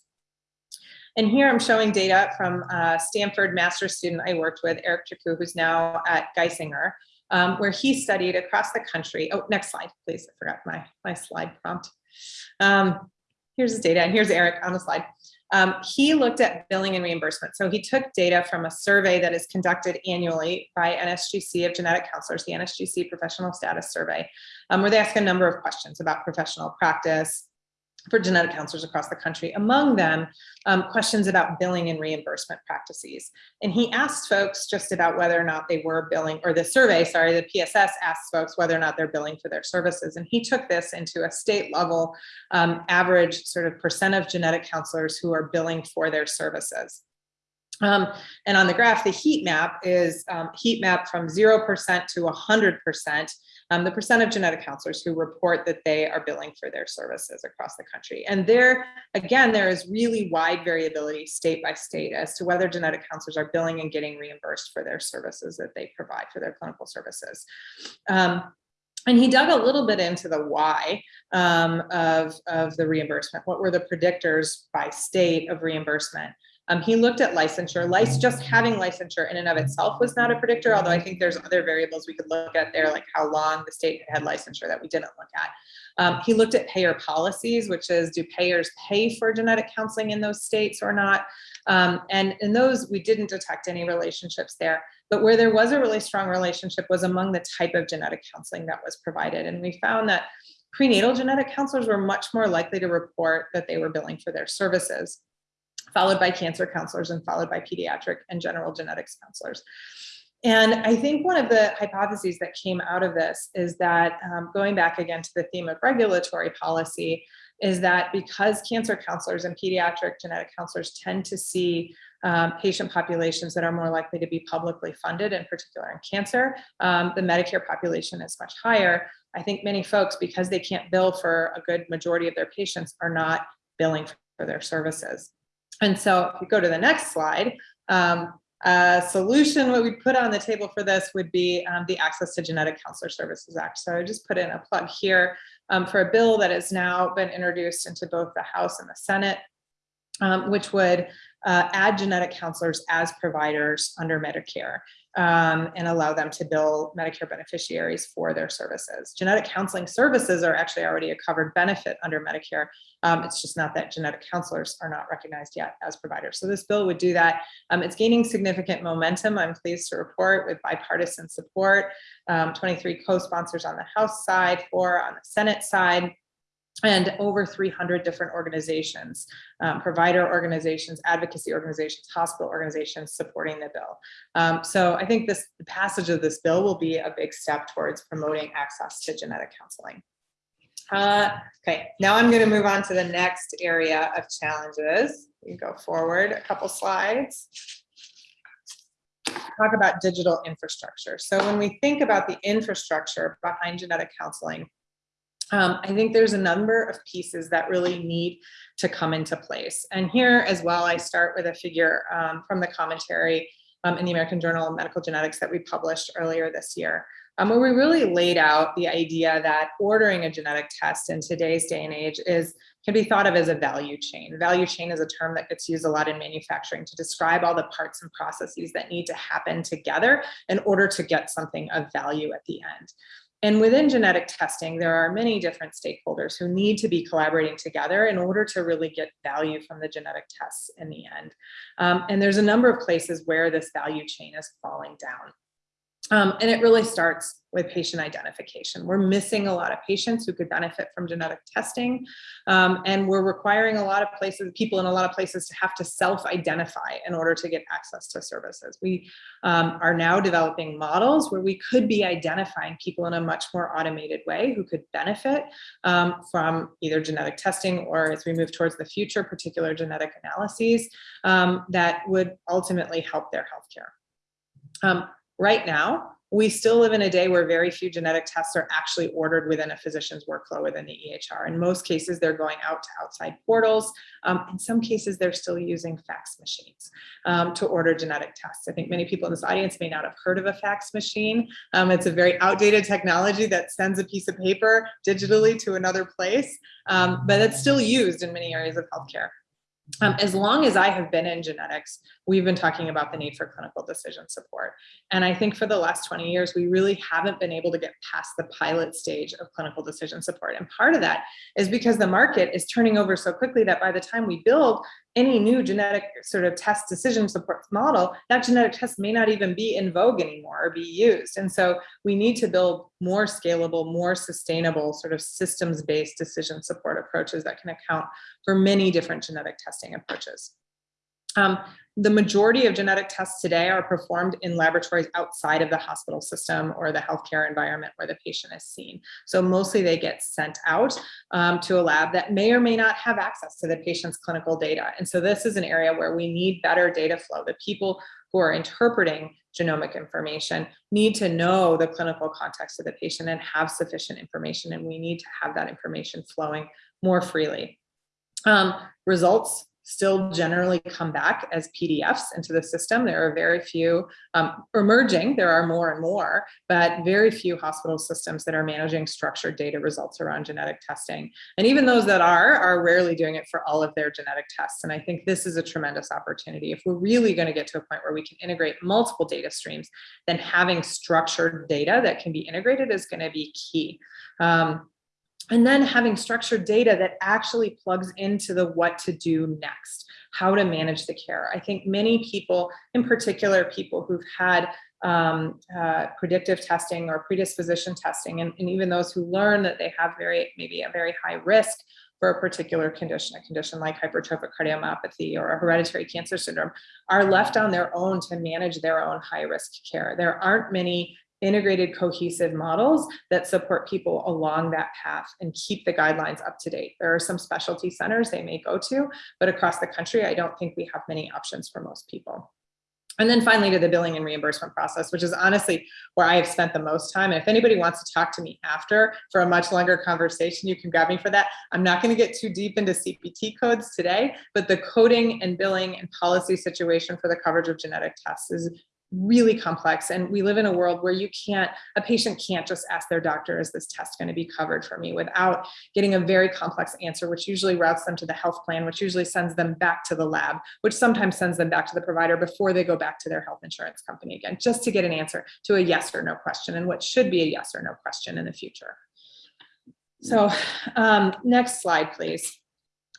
And here I'm showing data from a Stanford master's student I worked with, Eric Chaku, who's now at Geisinger, um, where he studied across the country. Oh, next slide, please. I forgot my, my slide prompt. Um, here's the data, and here's Eric on the slide. Um, he looked at billing and reimbursement. So he took data from a survey that is conducted annually by NSGC of genetic counselors, the NSGC professional status survey, um, where they ask a number of questions about professional practice, for genetic counselors across the country, among them um, questions about billing and reimbursement practices. And he asked folks just about whether or not they were billing, or the survey, sorry, the PSS asked folks whether or not they're billing for their services. And he took this into a state level um, average sort of percent of genetic counselors who are billing for their services. Um, and on the graph, the heat map is um, heat map from 0% to 100%, um, the percent of genetic counselors who report that they are billing for their services across the country. And there, again, there is really wide variability state by state as to whether genetic counselors are billing and getting reimbursed for their services that they provide for their clinical services. Um, and he dug a little bit into the why um, of, of the reimbursement. What were the predictors by state of reimbursement? Um, he looked at licensure. Lice, just having licensure in and of itself was not a predictor, although I think there's other variables we could look at there, like how long the state had licensure that we didn't look at. Um, he looked at payer policies, which is do payers pay for genetic counseling in those states or not? Um, and in those, we didn't detect any relationships there. But where there was a really strong relationship was among the type of genetic counseling that was provided. And we found that prenatal genetic counselors were much more likely to report that they were billing for their services followed by cancer counselors and followed by pediatric and general genetics counselors. And I think one of the hypotheses that came out of this is that um, going back again to the theme of regulatory policy is that because cancer counselors and pediatric genetic counselors tend to see um, patient populations that are more likely to be publicly funded, in particular in cancer, um, the Medicare population is much higher. I think many folks, because they can't bill for a good majority of their patients, are not billing for their services. And so if you go to the next slide, um, a solution what we put on the table for this would be um, the Access to Genetic Counselor Services Act. So I just put in a plug here um, for a bill that has now been introduced into both the House and the Senate, um, which would uh, add genetic counselors as providers under Medicare um, and allow them to bill Medicare beneficiaries for their services. Genetic counseling services are actually already a covered benefit under Medicare. Um, it's just not that genetic counselors are not recognized yet as providers. So this bill would do that. Um, it's gaining significant momentum. I'm pleased to report with bipartisan support, um, 23 co-sponsors on the House side, four on the Senate side and over 300 different organizations, um, provider organizations, advocacy organizations, hospital organizations supporting the bill. Um, so I think this the passage of this bill will be a big step towards promoting access to genetic counseling. Uh, okay, now I'm going to move on to the next area of challenges. We go forward a couple slides. Talk about digital infrastructure. So when we think about the infrastructure behind genetic counseling, um, I think there's a number of pieces that really need to come into place. And here as well, I start with a figure um, from the commentary um, in the American Journal of Medical Genetics that we published earlier this year, um, where we really laid out the idea that ordering a genetic test in today's day and age is can be thought of as a value chain. Value chain is a term that gets used a lot in manufacturing to describe all the parts and processes that need to happen together in order to get something of value at the end. And within genetic testing, there are many different stakeholders who need to be collaborating together in order to really get value from the genetic tests in the end. Um, and there's a number of places where this value chain is falling down. Um, and it really starts with patient identification. We're missing a lot of patients who could benefit from genetic testing. Um, and we're requiring a lot of places, people in a lot of places to have to self-identify in order to get access to services. We um, are now developing models where we could be identifying people in a much more automated way who could benefit um, from either genetic testing or as we move towards the future, particular genetic analyses um, that would ultimately help their healthcare. Um, Right now, we still live in a day where very few genetic tests are actually ordered within a physician's workflow within the EHR. In most cases, they're going out to outside portals. Um, in some cases, they're still using fax machines um, to order genetic tests. I think many people in this audience may not have heard of a fax machine. Um, it's a very outdated technology that sends a piece of paper digitally to another place, um, but it's still used in many areas of healthcare. Um, as long as I have been in genetics, we've been talking about the need for clinical decision support. And I think for the last 20 years, we really haven't been able to get past the pilot stage of clinical decision support. And part of that is because the market is turning over so quickly that by the time we build any new genetic sort of test decision support model, that genetic test may not even be in vogue anymore or be used. And so we need to build more scalable, more sustainable sort of systems-based decision support approaches that can account for many different genetic testing approaches. Um, the majority of genetic tests today are performed in laboratories outside of the hospital system or the healthcare environment where the patient is seen. So mostly they get sent out um, to a lab that may or may not have access to the patient's clinical data. And so this is an area where we need better data flow. The people who are interpreting genomic information need to know the clinical context of the patient and have sufficient information. And we need to have that information flowing more freely. Um, results still generally come back as PDFs into the system. There are very few um, emerging, there are more and more, but very few hospital systems that are managing structured data results around genetic testing. And even those that are, are rarely doing it for all of their genetic tests. And I think this is a tremendous opportunity. If we're really gonna get to a point where we can integrate multiple data streams, then having structured data that can be integrated is gonna be key. Um, and then having structured data that actually plugs into the what to do next, how to manage the care. I think many people, in particular people who've had um, uh, predictive testing or predisposition testing, and, and even those who learn that they have very maybe a very high risk for a particular condition, a condition like hypertrophic cardiomyopathy or a hereditary cancer syndrome, are left on their own to manage their own high risk care. There aren't many integrated cohesive models that support people along that path and keep the guidelines up to date. There are some specialty centers they may go to, but across the country, I don't think we have many options for most people. And then finally to the billing and reimbursement process, which is honestly where I have spent the most time. And if anybody wants to talk to me after for a much longer conversation, you can grab me for that. I'm not gonna get too deep into CPT codes today, but the coding and billing and policy situation for the coverage of genetic tests is really complex and we live in a world where you can't a patient can't just ask their doctor is this test going to be covered for me? without getting a very complex answer which usually routes them to the health plan which usually sends them back to the lab which sometimes sends them back to the provider before they go back to their health insurance company again just to get an answer to a yes or no question and what should be a yes or no question in the future. So um, next slide please.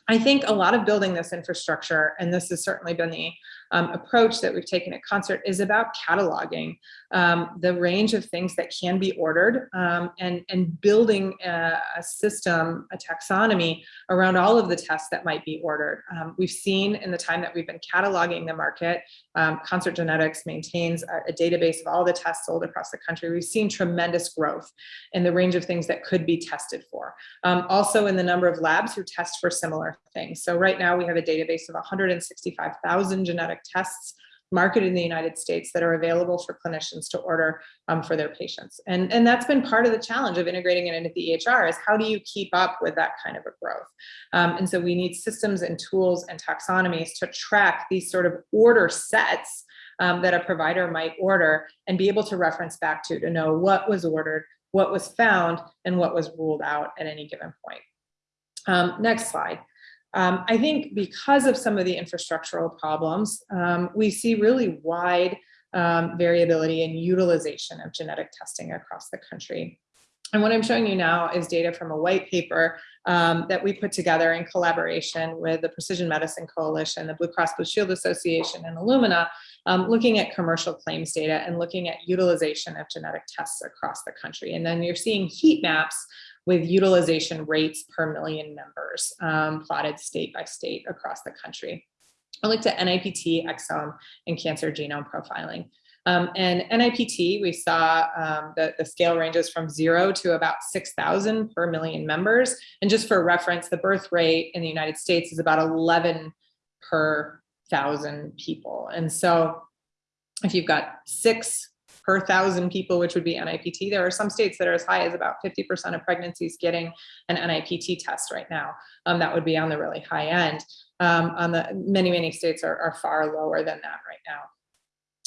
I think a lot of building this infrastructure, and this has certainly been the um, approach that we've taken at Concert is about cataloging um, the range of things that can be ordered um, and, and building a, a, system, a taxonomy around all of the tests that might be ordered. Um, we've seen in the time that we've been cataloging the market, um, Concert Genetics maintains a, a database of all the tests sold across the country. We've seen tremendous growth in the range of things that could be tested for. Um, also in the number of labs who test for similar things. So right now we have a database of 165,000 genetic tests marketed in the United States that are available for clinicians to order um, for their patients. And, and that's been part of the challenge of integrating it into the EHR is how do you keep up with that kind of a growth? Um, and so we need systems and tools and taxonomies to track these sort of order sets um, that a provider might order and be able to reference back to to know what was ordered, what was found, and what was ruled out at any given point. Um, next slide. Um, I think because of some of the infrastructural problems, um, we see really wide um, variability in utilization of genetic testing across the country. And what I'm showing you now is data from a white paper um, that we put together in collaboration with the Precision Medicine Coalition, the Blue Cross Blue Shield Association, and Illumina, um, looking at commercial claims data and looking at utilization of genetic tests across the country. And then you're seeing heat maps with utilization rates per million members um, plotted state by state across the country. I looked at NIPT, exome, and cancer genome profiling. Um, and NIPT, we saw um, the, the scale ranges from zero to about 6,000 per million members. And just for reference, the birth rate in the United States is about 11 per thousand people. And so if you've got six per thousand people, which would be NIPT, there are some states that are as high as about 50% of pregnancies getting an NIPT test right now. Um, that would be on the really high end. Um, on the many, many states are, are far lower than that right now.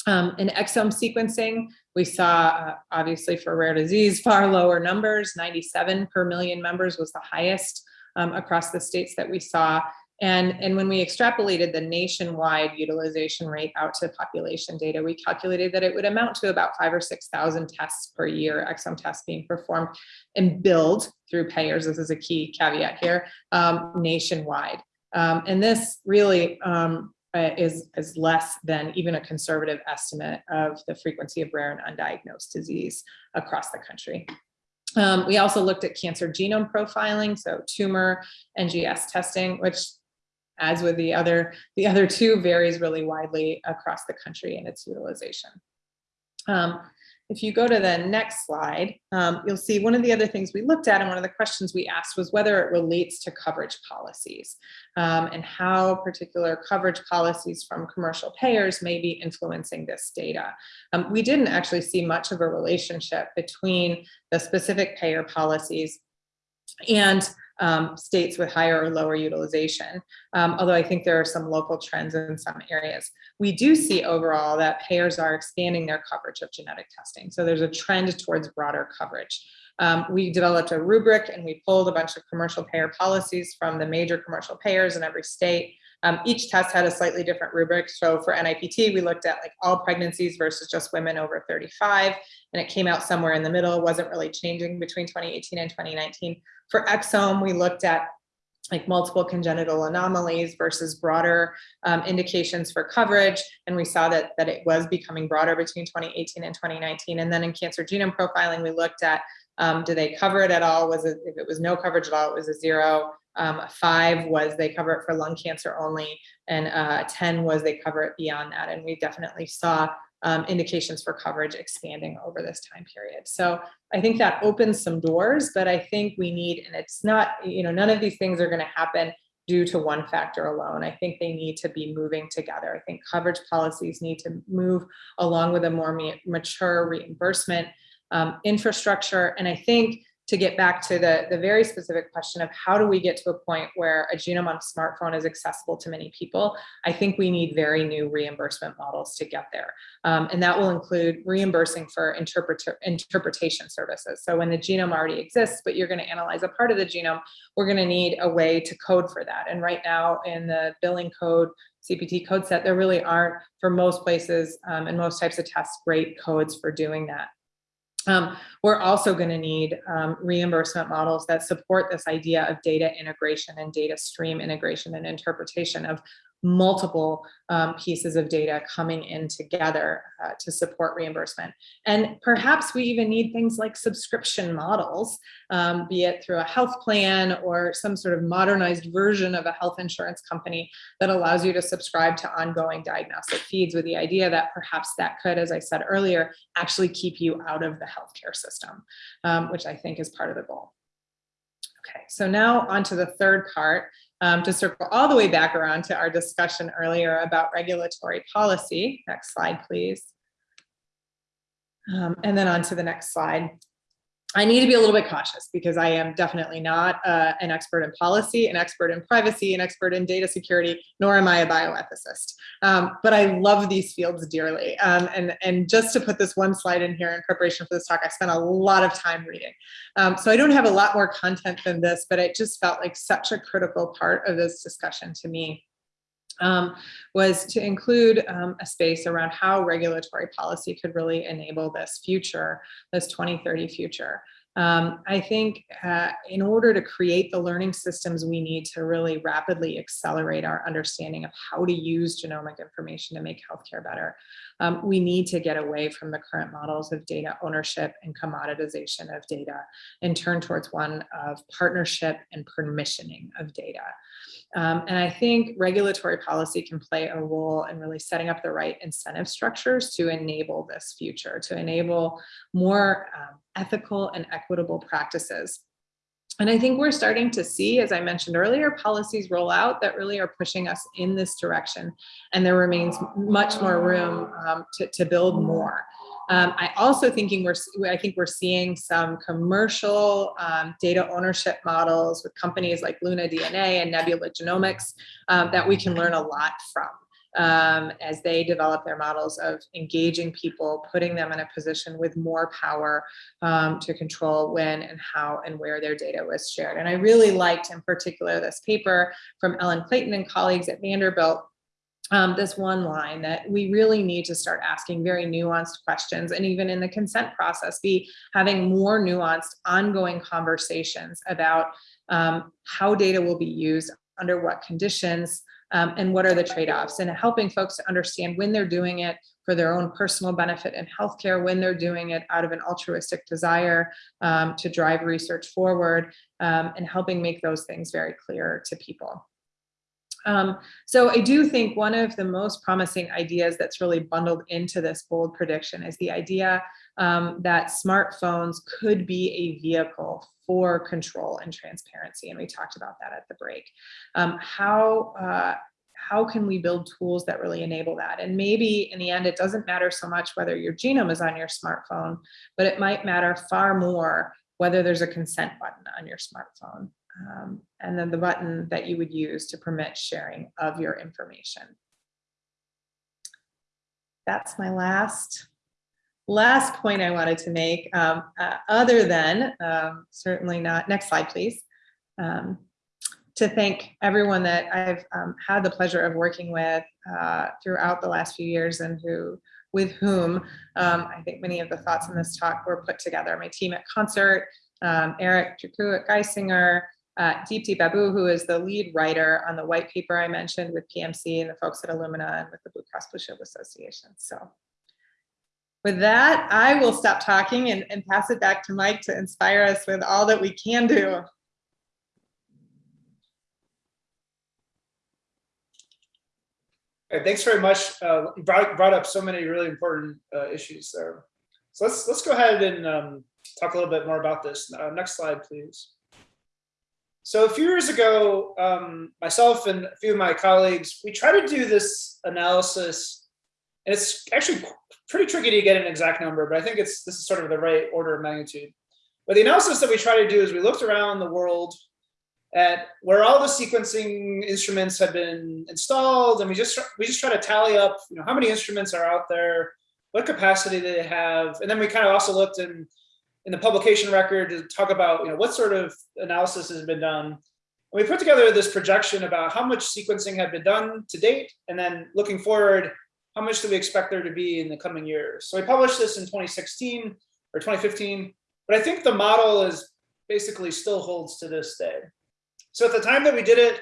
Um, in exome sequencing, we saw, uh, obviously for rare disease, far lower numbers, 97 per million members was the highest um, across the states that we saw. And, and when we extrapolated the nationwide utilization rate out to population data, we calculated that it would amount to about five or 6,000 tests per year, exome tests being performed and billed through payers. This is a key caveat here, um, nationwide. Um, and this really um, uh, is, is less than even a conservative estimate of the frequency of rare and undiagnosed disease across the country. Um, we also looked at cancer genome profiling, so tumor NGS testing, which as with the other, the other two varies really widely across the country in its utilization. Um, if you go to the next slide, um, you'll see one of the other things we looked at and one of the questions we asked was whether it relates to coverage policies um, and how particular coverage policies from commercial payers may be influencing this data. Um, we didn't actually see much of a relationship between the specific payer policies and um, states with higher or lower utilization, um, although I think there are some local trends in some areas. We do see overall that payers are expanding their coverage of genetic testing. So there's a trend towards broader coverage. Um, we developed a rubric and we pulled a bunch of commercial payer policies from the major commercial payers in every state. Um, each test had a slightly different rubric. So for NIPT, we looked at like all pregnancies versus just women over 35, and it came out somewhere in the middle. Wasn't really changing between 2018 and 2019. For exome, we looked at like multiple congenital anomalies versus broader um, indications for coverage. And we saw that, that it was becoming broader between 2018 and 2019. And then in cancer genome profiling, we looked at, um, do they cover it at all? Was it, if it was no coverage at all, it was a zero. Um, five was they cover it for lung cancer only. And uh, 10 was they cover it beyond that. And we definitely saw um, indications for coverage expanding over this time period. So I think that opens some doors, but I think we need, and it's not, you know, none of these things are going to happen due to one factor alone. I think they need to be moving together. I think coverage policies need to move along with a more mature reimbursement um, infrastructure. And I think to get back to the, the very specific question of how do we get to a point where a genome on a smartphone is accessible to many people, I think we need very new reimbursement models to get there. Um, and that will include reimbursing for interpreter, interpretation services. So when the genome already exists, but you're gonna analyze a part of the genome, we're gonna need a way to code for that. And right now in the billing code, CPT code set, there really aren't, for most places um, and most types of tests, great codes for doing that. Um, we're also going to need um, reimbursement models that support this idea of data integration and data stream integration and interpretation of multiple um, pieces of data coming in together uh, to support reimbursement. And perhaps we even need things like subscription models, um, be it through a health plan or some sort of modernized version of a health insurance company that allows you to subscribe to ongoing diagnostic feeds with the idea that perhaps that could, as I said earlier, actually keep you out of the healthcare system, um, which I think is part of the goal. Okay, so now on to the third part, um, to circle all the way back around to our discussion earlier about regulatory policy. Next slide, please. Um, and then on to the next slide. I need to be a little bit cautious because I am definitely not uh, an expert in policy, an expert in privacy, an expert in data security, nor am I a bioethicist. Um, but I love these fields dearly. Um, and, and just to put this one slide in here in preparation for this talk, I spent a lot of time reading. Um, so I don't have a lot more content than this, but it just felt like such a critical part of this discussion to me um, was to include um, a space around how regulatory policy could really enable this future, this 2030 future. Um, I think uh, in order to create the learning systems we need to really rapidly accelerate our understanding of how to use genomic information to make healthcare better, um, we need to get away from the current models of data ownership and commoditization of data and turn towards one of partnership and permissioning of data. Um, and I think regulatory policy can play a role in really setting up the right incentive structures to enable this future, to enable more um, ethical and equitable practices. And I think we're starting to see, as I mentioned earlier, policies roll out that really are pushing us in this direction. And there remains much more room um, to, to build more. Um, I also thinking we're, I think we're seeing some commercial um, data ownership models with companies like Luna DNA and Nebula Genomics um, that we can learn a lot from. Um, as they develop their models of engaging people, putting them in a position with more power um, to control when and how and where their data was shared. And I really liked in particular this paper from Ellen Clayton and colleagues at Vanderbilt um, this one line that we really need to start asking very nuanced questions and even in the consent process be having more nuanced ongoing conversations about um, how data will be used under what conditions um, and what are the trade-offs and helping folks to understand when they're doing it for their own personal benefit in healthcare, when they're doing it out of an altruistic desire um, to drive research forward um, and helping make those things very clear to people. Um, so I do think one of the most promising ideas that's really bundled into this bold prediction is the idea um, that smartphones could be a vehicle for control and transparency. And we talked about that at the break. Um, how, uh, how can we build tools that really enable that? And maybe in the end, it doesn't matter so much whether your genome is on your smartphone, but it might matter far more whether there's a consent button on your smartphone um, and then the button that you would use to permit sharing of your information. That's my last last point I wanted to make, um, uh, other than um, certainly not, next slide, please, um, to thank everyone that I've um, had the pleasure of working with uh, throughout the last few years and who with whom um, I think many of the thoughts in this talk were put together. My team at Concert, um, Eric Drucku at Geisinger, uh, Deepti Babu, who is the lead writer on the white paper I mentioned with PMC and the folks at Illumina and with the Blue Cross Blue Shield Association. So with that, I will stop talking and, and pass it back to Mike to inspire us with all that we can do. Okay, thanks very much. Uh, you brought, brought up so many really important uh, issues there. So let's let's go ahead and um, talk a little bit more about this. Uh, next slide, please. So a few years ago, um, myself and a few of my colleagues, we tried to do this analysis, and it's actually pretty tricky to get an exact number, but I think it's this is sort of the right order of magnitude. But the analysis that we try to do is we looked around the world at where all the sequencing instruments have been installed, and we just we just try to tally up, you know, how many instruments are out there, what capacity they have, and then we kind of also looked in in the publication record to talk about you know what sort of analysis has been done. And we put together this projection about how much sequencing had been done to date, and then looking forward, how much do we expect there to be in the coming years? So we published this in 2016 or 2015, but I think the model is basically still holds to this day. So at the time that we did it,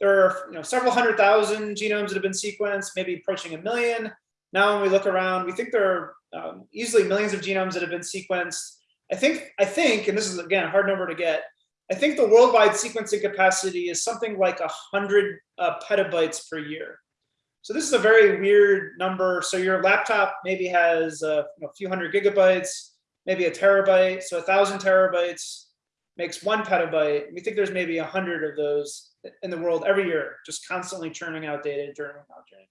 there are you know several hundred thousand genomes that have been sequenced, maybe approaching a million. Now when we look around, we think there are um, easily millions of genomes that have been sequenced. I think, I think, and this is again a hard number to get, I think the worldwide sequencing capacity is something like a hundred uh, petabytes per year. So this is a very weird number. So your laptop maybe has a, a few hundred gigabytes, maybe a terabyte. So a thousand terabytes makes one petabyte. We think there's maybe a hundred of those in the world every year, just constantly churning out data, churning out data.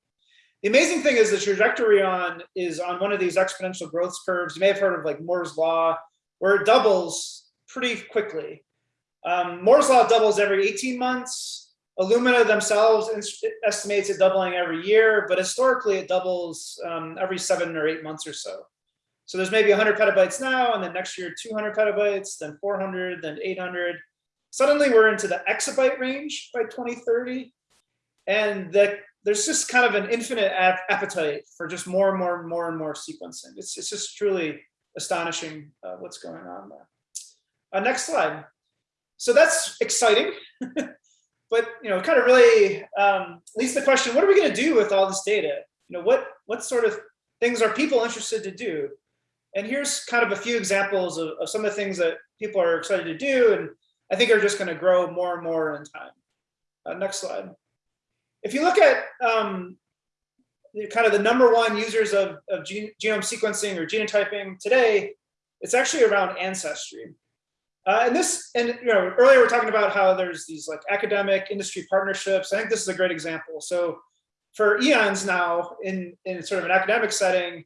The amazing thing is the trajectory on is on one of these exponential growth curves. You may have heard of like Moore's law where it doubles pretty quickly. Um, Moore's law doubles every 18 months. Illumina themselves estimates it doubling every year, but historically it doubles um, every seven or eight months or so. So there's maybe 100 petabytes now, and then next year 200 petabytes, then 400, then 800. Suddenly we're into the exabyte range by 2030, and the, there's just kind of an infinite ap appetite for just more and more and more and more sequencing. It's, it's just truly astonishing uh, what's going on there. Uh, next slide. So that's exciting, but you know, kind of really um, leads the question: What are we going to do with all this data? You know, what what sort of things are people interested to do? And here's kind of a few examples of, of some of the things that people are excited to do, and I think are just going to grow more and more in time. Uh, next slide. If you look at um, kind of the number one users of, of genome sequencing or genotyping today, it's actually around ancestry. Uh, and this, and you know, earlier we are talking about how there's these like academic industry partnerships. I think this is a great example. So for eons now, in in sort of an academic setting,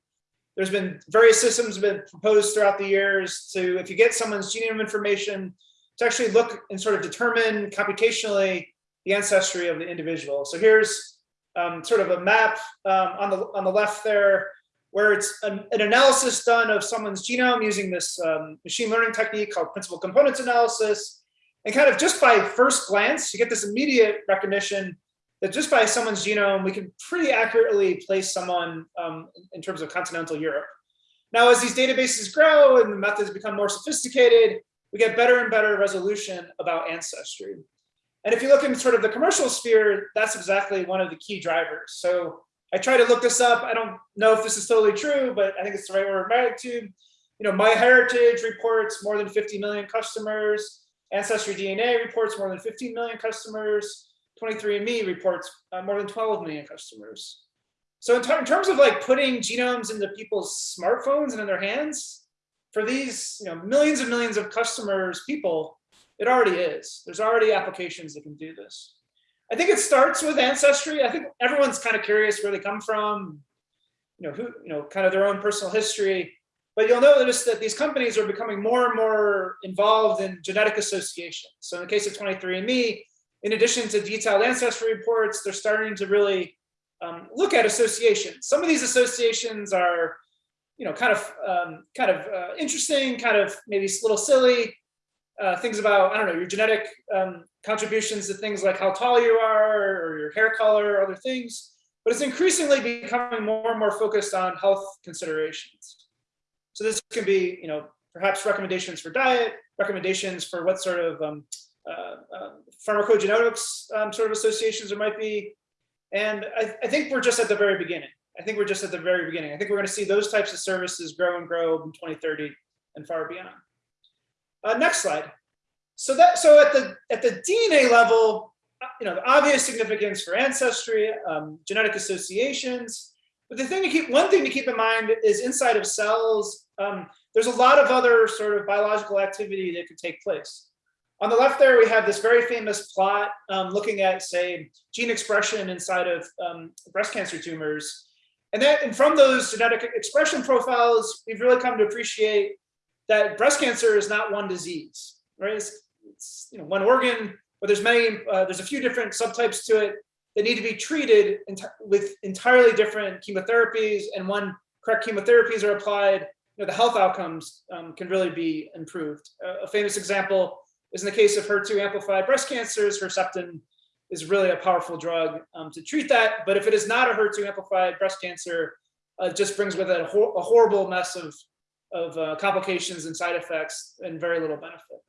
there's been various systems have been proposed throughout the years to, if you get someone's genome information, to actually look and sort of determine computationally the ancestry of the individual. So here's um, sort of a map um, on the on the left there, where it's an, an analysis done of someone's genome using this um, machine learning technique called principal components analysis. And kind of just by first glance, you get this immediate recognition that just by someone's genome, we can pretty accurately place someone um, in terms of continental Europe. Now, as these databases grow and the methods become more sophisticated, we get better and better resolution about ancestry. And if you look in sort of the commercial sphere, that's exactly one of the key drivers. So I try to look this up. I don't know if this is totally true, but I think it's the right order of magnitude. You know, MyHeritage reports more than 50 million customers. Ancestry DNA reports more than 15 million customers. 23andMe reports uh, more than 12 million customers. So in, in, terms of like putting genomes into people's smartphones and in their hands, for these you know millions and millions of customers, people, it already is. There's already applications that can do this. I think it starts with ancestry. I think everyone's kind of curious where they come from, you know, who, you know, kind of their own personal history. But you'll notice that these companies are becoming more and more involved in genetic association. So in the case of 23andMe, in addition to detailed ancestry reports, they're starting to really um, look at associations. Some of these associations are, you know, kind of um, kind of uh, interesting, kind of maybe a little silly. Uh, things about, I don't know, your genetic um, contributions to things like how tall you are or your hair color, or other things. But it's increasingly becoming more and more focused on health considerations. So this can be, you know, perhaps recommendations for diet, recommendations for what sort of um, uh, uh, pharmacogenetics um, sort of associations there might be. And I, I, think we're just at the very beginning. I think we're just at the very beginning. I think we're going to see those types of services grow and grow in 2030 and far beyond. Uh, next slide. So that so at the at the DNA level, uh, you know, the obvious significance for ancestry, um, genetic associations. But the thing to keep one thing to keep in mind is inside of cells, um, there's a lot of other sort of biological activity that could take place. On the left there, we have this very famous plot um, looking at, say, gene expression inside of um, breast cancer tumors. And that, and from those genetic expression profiles, we've really come to appreciate that breast cancer is not one disease, right? It's, it's you know one organ, but there's many, uh, there's a few different subtypes to it that need to be treated with entirely different chemotherapies. And when correct chemotherapies are applied, you know, the health outcomes um, can really be improved. Uh, a famous example is in the case of HER2 amplified breast cancers, Herceptin is really a powerful drug um, to treat that. But if it is not a HER2 amplified breast cancer, uh, it just brings with it a, hor a horrible mess of, of uh, complications and side effects and very little benefit.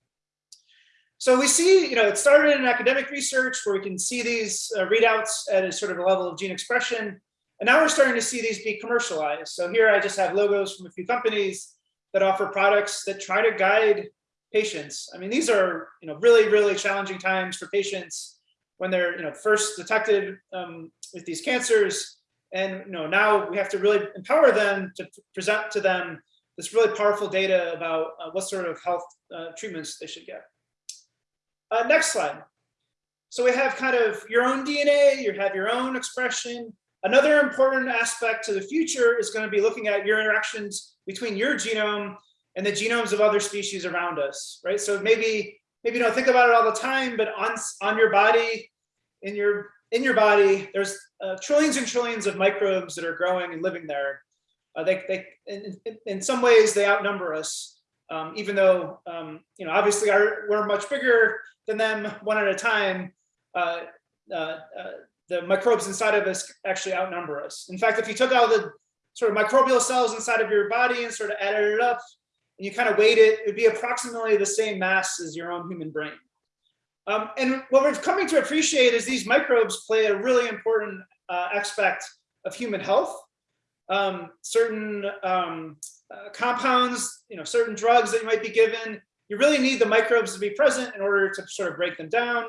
So we see, you know, it started in academic research where we can see these uh, readouts at a sort of a level of gene expression. And now we're starting to see these be commercialized. So here I just have logos from a few companies that offer products that try to guide patients. I mean, these are you know really really challenging times for patients when they're you know first detected um, with these cancers, and you know now we have to really empower them to present to them this really powerful data about uh, what sort of health uh, treatments they should get. Uh, next slide. So we have kind of your own DNA, you have your own expression. Another important aspect to the future is going to be looking at your interactions between your genome and the genomes of other species around us, right? So maybe, maybe you don't think about it all the time, but on, on your body, in your, in your body, there's uh, trillions and trillions of microbes that are growing and living there. Uh, they, they, in, in, some ways, they outnumber us, um, even though, um, you know, obviously our, we're much bigger than them one at a time. Uh, uh, uh, the microbes inside of us actually outnumber us. In fact, if you took all the sort of microbial cells inside of your body and sort of added it up, and you kind of weighed it, it would be approximately the same mass as your own human brain. Um, and what we're coming to appreciate is these microbes play a really important uh, aspect of human health. Um, certain um, uh, compounds, you know, certain drugs that you might be given, you really need the microbes to be present in order to sort of break them down.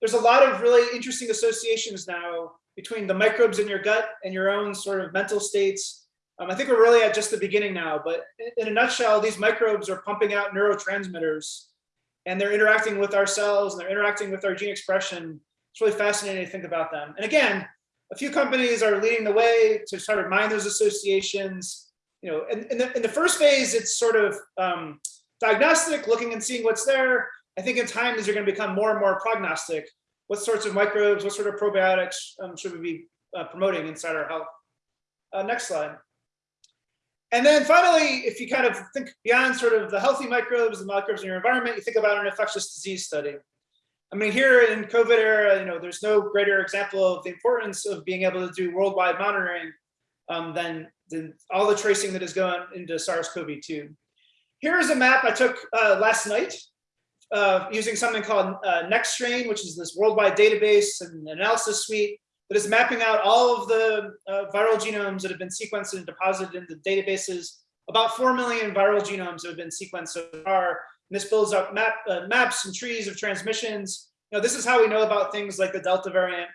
There's a lot of really interesting associations now between the microbes in your gut and your own sort of mental states. Um, I think we're really at just the beginning now, but in a nutshell, these microbes are pumping out neurotransmitters and they're interacting with our cells and they're interacting with our gene expression. It's really fascinating to think about them. And again, a few companies are leading the way to sort of mine those associations. You know, in, in, the, in the first phase, it's sort of um, diagnostic, looking and seeing what's there. I think in time, these are going to become more and more prognostic. What sorts of microbes, what sort of probiotics um, should we be uh, promoting inside our health? Uh, next slide. And then finally, if you kind of think beyond sort of the healthy microbes, the microbes in your environment, you think about an infectious disease study. I mean, here in COVID era, you know, there's no greater example of the importance of being able to do worldwide monitoring um, than, than all the tracing that is going into SARS-CoV-2. Here is a map I took uh, last night uh, using something called uh, NextStrain, which is this worldwide database and analysis suite that is mapping out all of the uh, viral genomes that have been sequenced and deposited in the databases. About 4 million viral genomes have been sequenced so far. And this builds up map, uh, maps and trees of transmissions. You know, this is how we know about things like the Delta variant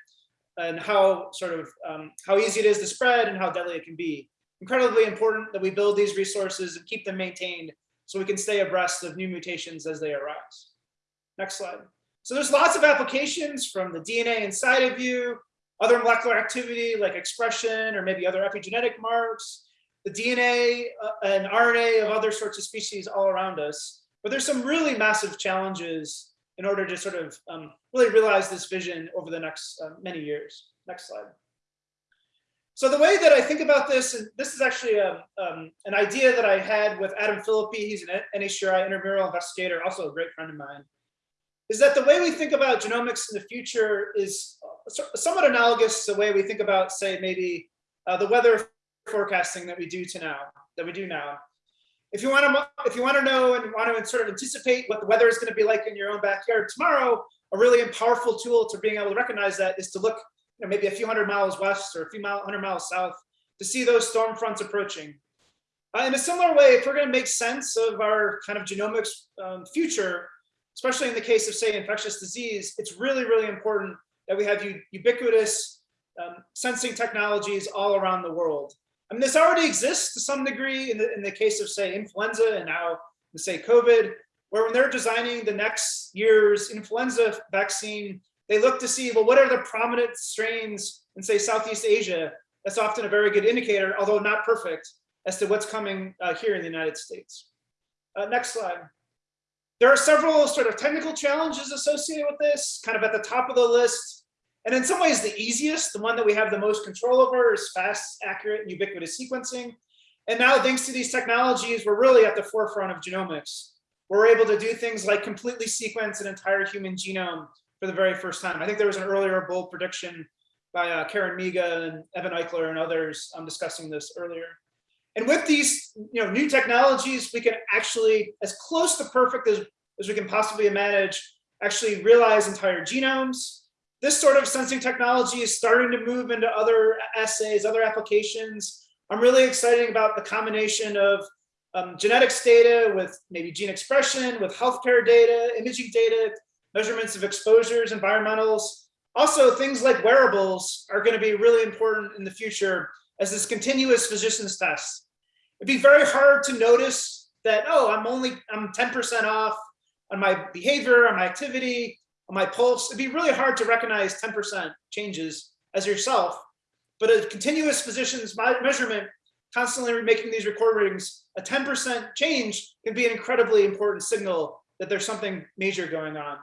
and how sort of um, how easy it is to spread and how deadly it can be. Incredibly important that we build these resources and keep them maintained so we can stay abreast of new mutations as they arise. Next slide. So there's lots of applications from the DNA inside of you other molecular activity like expression or maybe other epigenetic marks, the DNA uh, and RNA of other sorts of species all around us. But there's some really massive challenges in order to sort of um, really realize this vision over the next uh, many years. Next slide. So the way that I think about this, and this is actually a, um, an idea that I had with Adam Phillippy, he's an NHGRI intramural investigator, also a great friend of mine, is that the way we think about genomics in the future is somewhat analogous to the way we think about, say, maybe uh, the weather forecasting that we do to now, that we do now. If you want to, if you want to know and want to sort of anticipate what the weather is going to be like in your own backyard tomorrow, a really powerful tool to being able to recognize that is to look, you know, maybe a few hundred miles west or a few mile, hundred miles south to see those storm fronts approaching. Uh, in a similar way, if we're going to make sense of our kind of genomics um, future, especially in the case of say infectious disease, it's really, really important that we have ubiquitous um, sensing technologies all around the world. I mean, this already exists to some degree in the, in the case of say influenza and now say COVID, where when they're designing the next year's influenza vaccine, they look to see, well, what are the prominent strains in say Southeast Asia? That's often a very good indicator, although not perfect, as to what's coming uh, here in the United States. Uh, next slide. There are several sort of technical challenges associated with this, kind of at the top of the list. And in some ways, the easiest, the one that we have the most control over is fast, accurate, and ubiquitous sequencing. And now, thanks to these technologies, we're really at the forefront of genomics. We're able to do things like completely sequence an entire human genome for the very first time. I think there was an earlier bold prediction by uh, Karen Miga and Evan Eichler and others um, discussing this earlier. And with these you know, new technologies, we can actually, as close to perfect as, as we can possibly manage, actually realize entire genomes. This sort of sensing technology is starting to move into other assays, other applications. I'm really excited about the combination of um, genetics data with maybe gene expression, with healthcare data, imaging data, measurements of exposures, environmentals. Also, things like wearables are going to be really important in the future as this continuous physician's test it'd be very hard to notice that, oh, I'm only, I'm 10% off on my behavior, on my activity, my pulse. It'd be really hard to recognize 10% changes as yourself. But a continuous physician's measurement constantly making these recordings, a 10% change can be an incredibly important signal that there's something major going on.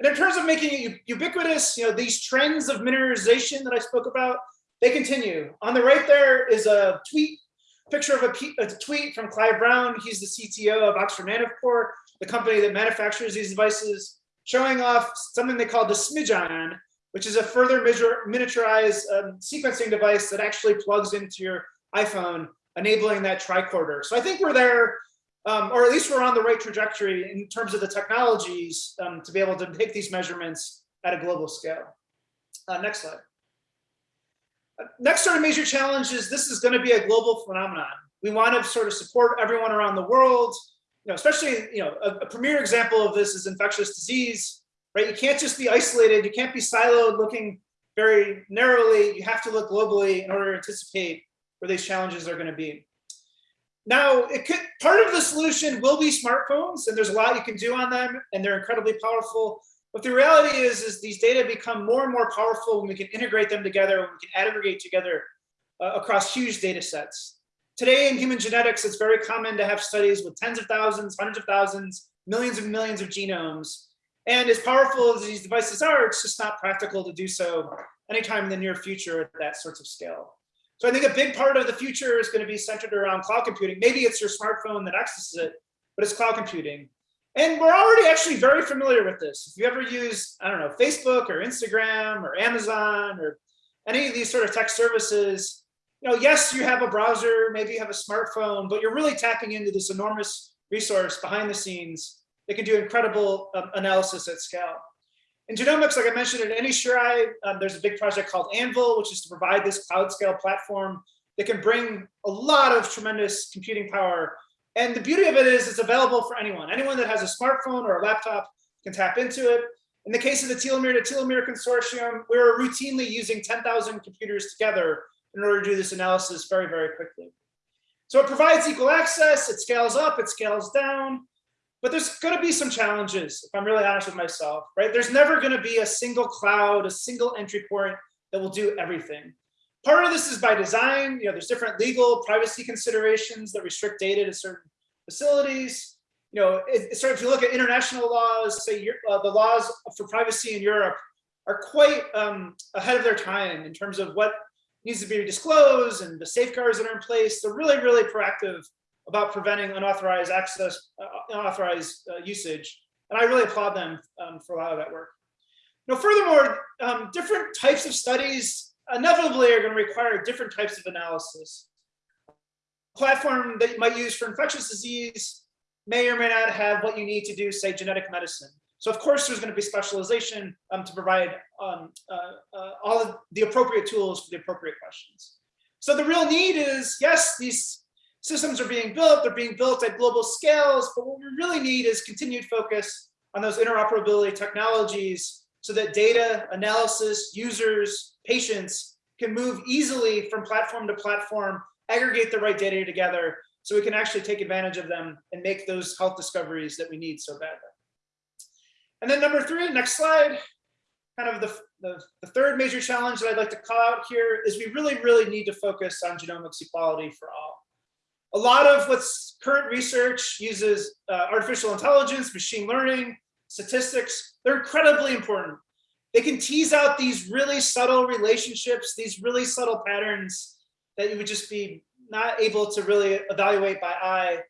And in terms of making it ubiquitous, you know, these trends of miniaturization that I spoke about, they continue. On the right there is a tweet, picture of a, a tweet from Clive Brown. He's the CTO of Oxford Nanopore, the company that manufactures these devices, showing off something they call the SmidgION, which is a further miniaturized um, sequencing device that actually plugs into your iPhone, enabling that tricorder. So I think we're there um, or at least we're on the right trajectory in terms of the technologies um, to be able to make these measurements at a global scale. Uh, next slide. Uh, next sort of major challenge is this is going to be a global phenomenon. We want to sort of support everyone around the world, you know, especially, you know, a, a premier example of this is infectious disease, right? You can't just be isolated. You can't be siloed looking very narrowly. You have to look globally in order to anticipate where these challenges are going to be. Now, it could part of the solution will be smartphones, and there's a lot you can do on them, and they're incredibly powerful. But the reality is, is these data become more and more powerful when we can integrate them together, when we can aggregate together uh, across huge data sets. Today in human genetics, it's very common to have studies with tens of thousands, hundreds of thousands, millions and millions of genomes. And as powerful as these devices are, it's just not practical to do so anytime in the near future at that sorts of scale. So I think a big part of the future is going to be centered around cloud computing. Maybe it's your smartphone that accesses it, but it's cloud computing. And we're already actually very familiar with this. If you ever use, I don't know, Facebook or Instagram or Amazon or any of these sort of tech services, you know, yes, you have a browser, maybe you have a smartphone, but you're really tapping into this enormous resource behind the scenes that can do incredible um, analysis at scale. In genomics, like I mentioned at NHGRI, um, there's a big project called AnVIL, which is to provide this cloud scale platform that can bring a lot of tremendous computing power. And the beauty of it is it's available for anyone. Anyone that has a smartphone or a laptop can tap into it. In the case of the telomere to telomere consortium, we're routinely using 10,000 computers together in order to do this analysis very, very quickly. So it provides equal access, it scales up, it scales down, but there's going to be some challenges, if I'm really honest with myself, right? There's never going to be a single cloud, a single entry point that will do everything. Part of this is by design. You know, there's different legal privacy considerations that restrict data to certain facilities. You know, it, so if you look at international laws, say uh, the laws for privacy in Europe are quite um, ahead of their time in terms of what needs to be disclosed and the safeguards that are in place. They're really, really proactive about preventing unauthorized access, uh, unauthorized uh, usage. And I really applaud them um, for a lot of that work. Now, furthermore, um, different types of studies inevitably are going to require different types of analysis. A platform that you might use for infectious disease may or may not have what you need to do, say, genetic medicine. So of course, there's going to be specialization um, to provide um, uh, uh, all of the appropriate tools for the appropriate questions. So the real need is, yes, these systems are being built, they're being built at global scales, but what we really need is continued focus on those interoperability technologies so that data, analysis, users, patients can move easily from platform to platform, aggregate the right data together so we can actually take advantage of them and make those health discoveries that we need so badly. And then number three, next slide, kind of the, the, the, third major challenge that I'd like to call out here is we really, really need to focus on genomics equality for all a lot of what's current research uses uh, artificial intelligence, machine learning, statistics. They're incredibly important. They can tease out these really subtle relationships, these really subtle patterns that you would just be not able to really evaluate by eye,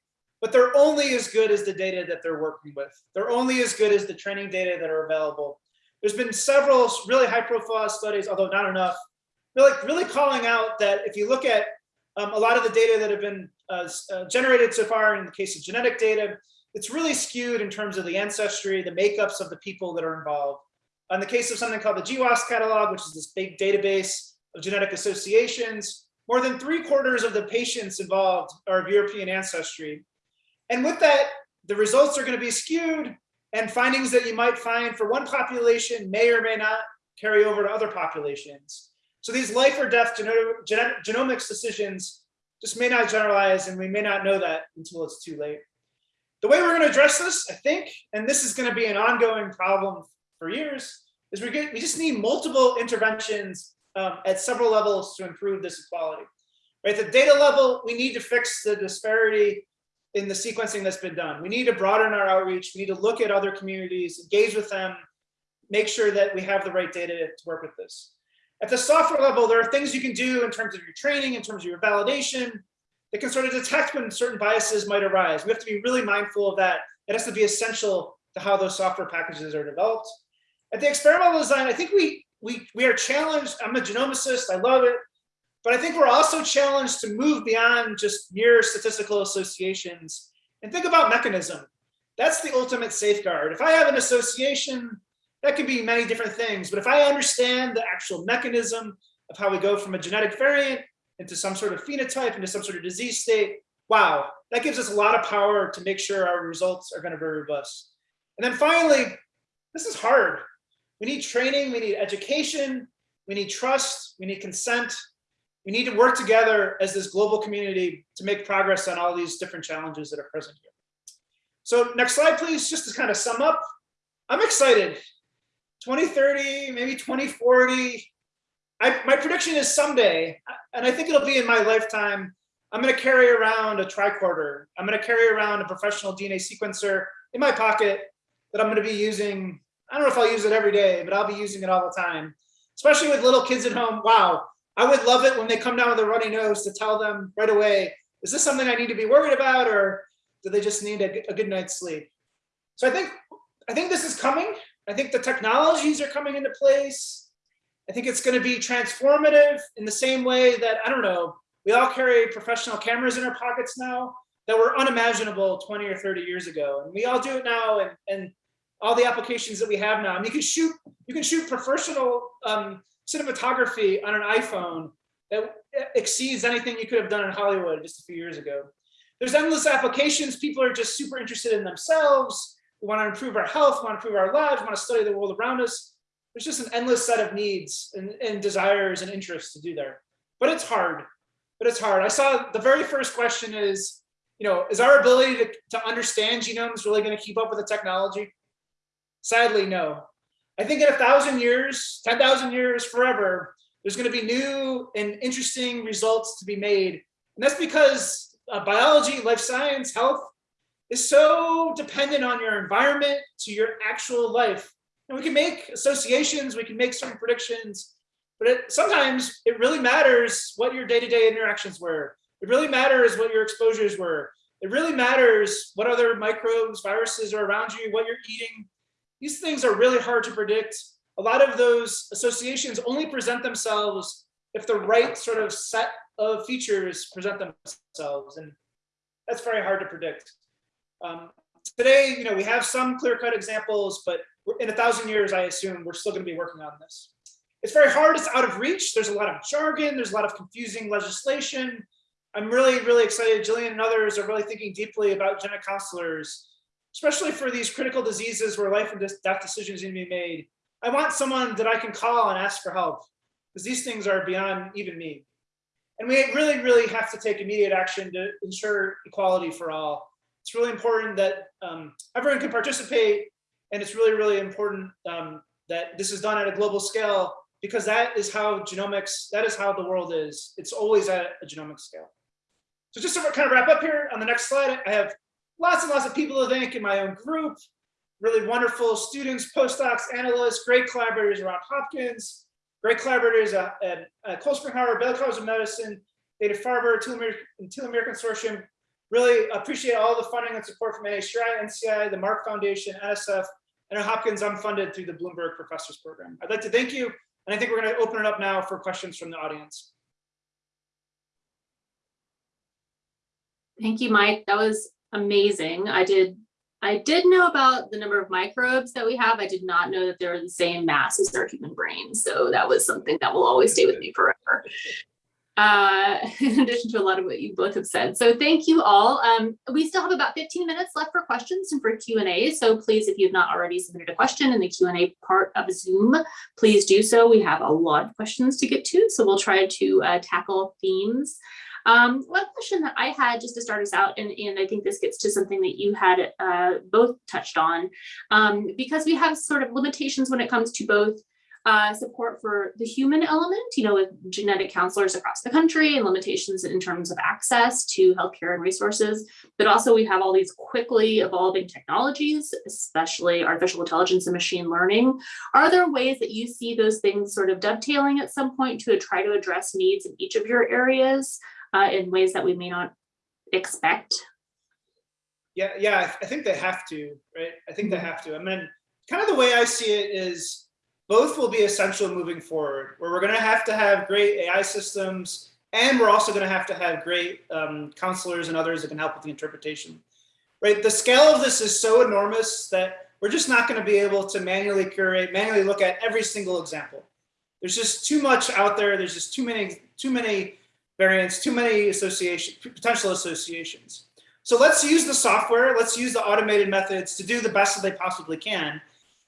but they're only as good as the data that they're working with. They're only as good as the training data that are available. There's been several really high profile studies, although not enough, really, really calling out that if you look at um, a lot of the data that have been uh, uh, generated so far in the case of genetic data, it's really skewed in terms of the ancestry, the makeups of the people that are involved. In the case of something called the GWAS catalog, which is this big database of genetic associations, more than three quarters of the patients involved are of European ancestry. And with that, the results are going to be skewed and findings that you might find for one population may or may not carry over to other populations. So these life or death genomics decisions just may not generalize and we may not know that until it's too late. The way we're going to address this, I think, and this is going to be an ongoing problem for years, is we get we just need multiple interventions um, at several levels to improve this equality. right? At the data level, we need to fix the disparity in the sequencing that's been done. We need to broaden our outreach. We need to look at other communities, engage with them, make sure that we have the right data to work with this. At the software level, there are things you can do in terms of your training, in terms of your validation, that can sort of detect when certain biases might arise. We have to be really mindful of that. It has to be essential to how those software packages are developed. At the experimental design, I think we, we, we are challenged. I'm a genomicist, I love it. But I think we're also challenged to move beyond just mere statistical associations and think about mechanism. That's the ultimate safeguard. If I have an association, that could be many different things. But if I understand the actual mechanism of how we go from a genetic variant into some sort of phenotype, into some sort of disease state, wow, that gives us a lot of power to make sure our results are going to be robust. And then finally, this is hard. We need training, we need education, we need trust, we need consent, we need to work together as this global community to make progress on all these different challenges that are present here. So next slide, please, just to kind of sum up. I'm excited. 2030, maybe 2040. I, my prediction is someday, and I think it'll be in my lifetime, I'm gonna carry around a tricorder. I'm gonna carry around a professional DNA sequencer in my pocket that I'm gonna be using. I don't know if I'll use it every day, but I'll be using it all the time, especially with little kids at home. Wow, I would love it when they come down with a runny nose to tell them right away, is this something I need to be worried about or do they just need a, a good night's sleep? So I think, I think this is coming. I think the technologies are coming into place. I think it's going to be transformative in the same way that, I don't know, we all carry professional cameras in our pockets now that were unimaginable 20 or 30 years ago. And we all do it now and, and all the applications that we have now. I mean, you can shoot, you can shoot professional um, cinematography on an iPhone that exceeds anything you could have done in Hollywood just a few years ago. There's endless applications. People are just super interested in themselves. We want to improve our health, want to improve our lives, want to study the world around us. There's just an endless set of needs and, and desires and interests to do there. But it's hard, but it's hard. I saw the very first question is, you know, is our ability to, to understand genomes really going to keep up with the technology? Sadly, no. I think in a thousand years, 10,000 years, forever, there's going to be new and interesting results to be made. And that's because uh, biology, life science, health is so dependent on your environment to your actual life. And we can make associations, we can make certain predictions, but it, sometimes it really matters what your day-to-day -day interactions were. It really matters what your exposures were. It really matters what other microbes, viruses are around you, what you're eating, these things are really hard to predict. A lot of those associations only present themselves if the right sort of set of features present themselves. And that's very hard to predict. Um, today, you know, we have some clear cut examples, but in a thousand years, I assume we're still gonna be working on this. It's very hard, it's out of reach. There's a lot of jargon, there's a lot of confusing legislation. I'm really, really excited. Gillian and others are really thinking deeply about genetic counselors especially for these critical diseases where life and death decisions need to be made. I want someone that I can call and ask for help because these things are beyond even me. And we really, really have to take immediate action to ensure equality for all. It's really important that um, everyone can participate and it's really, really important um, that this is done at a global scale because that is how genomics, that is how the world is. It's always at a genomic scale. So just to kind of wrap up here on the next slide, I have lots and lots of people to thank in my own group, really wonderful students, postdocs, analysts, great collaborators around Hopkins, great collaborators at, at, Cold Spring Harbor, Baylor College of Medicine, Dana-Farber, Telomere Consortium. Really appreciate all the funding and support from NHGRI, NCI, the Mark Foundation, NSF, and at Hopkins, I'm funded through the Bloomberg Professors Program. I'd like to thank you, and I think we're going to open it up now for questions from the audience. Thank you, Mike. That was amazing. I did I did know about the number of microbes that we have. I did not know that they're the same mass as our human brain. So that was something that will always stay with me forever. Uh, in addition to a lot of what you both have said. So thank you all. Um, we still have about 15 minutes left for questions and for Q&A. So please, if you've not already submitted a question in the Q&A part of Zoom, please do so. We have a lot of questions to get to. So we'll try to uh, tackle themes um, one question that I had just to start us out, and, and I think this gets to something that you had uh, both touched on, um, because we have sort of limitations when it comes to both uh, support for the human element, you know, with genetic counselors across the country and limitations in terms of access to healthcare and resources. But also we have all these quickly evolving technologies, especially artificial intelligence and machine learning. Are there ways that you see those things sort of dovetailing at some point to try to address needs in each of your areas uh, in ways that we may not expect? Yeah, yeah, I th- I think they have to, right? I think they have to. I mean, kind of the way I see it is both will be essential moving forward, where we're going to have to have great AI systems, and we're also going to have to have great um, counselors and others that can help with the interpretation. Right, the scale of this is so enormous that we're just not going to be able to manually curate, manually look at every single example. There's just too much out there. There's just too many, too many variants, too many association, potential associations. So let's use the software. Let's use the automated methods to do the best that they possibly can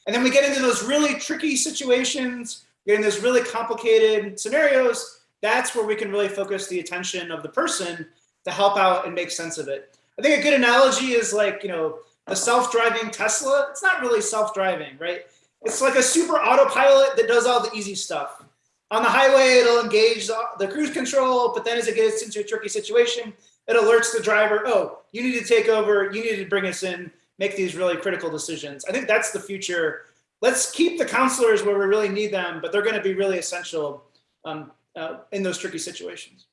and then we get into those really tricky situations, get getting those really complicated scenarios. That's where we can really focus the attention of the person to help out and make sense of it. I think a good analogy is like, you know, a self-driving Tesla. It's not really self-driving, right? It's like a super autopilot that does all the easy stuff. On the highway, it'll engage the cruise control, but then as it gets into a tricky situation, it alerts the driver, oh, you need to take over, you need to bring us in, make these really critical decisions. I think that's the future. Let's keep the counselors where we really need them, but they're going to be really essential um, uh, in those tricky situations.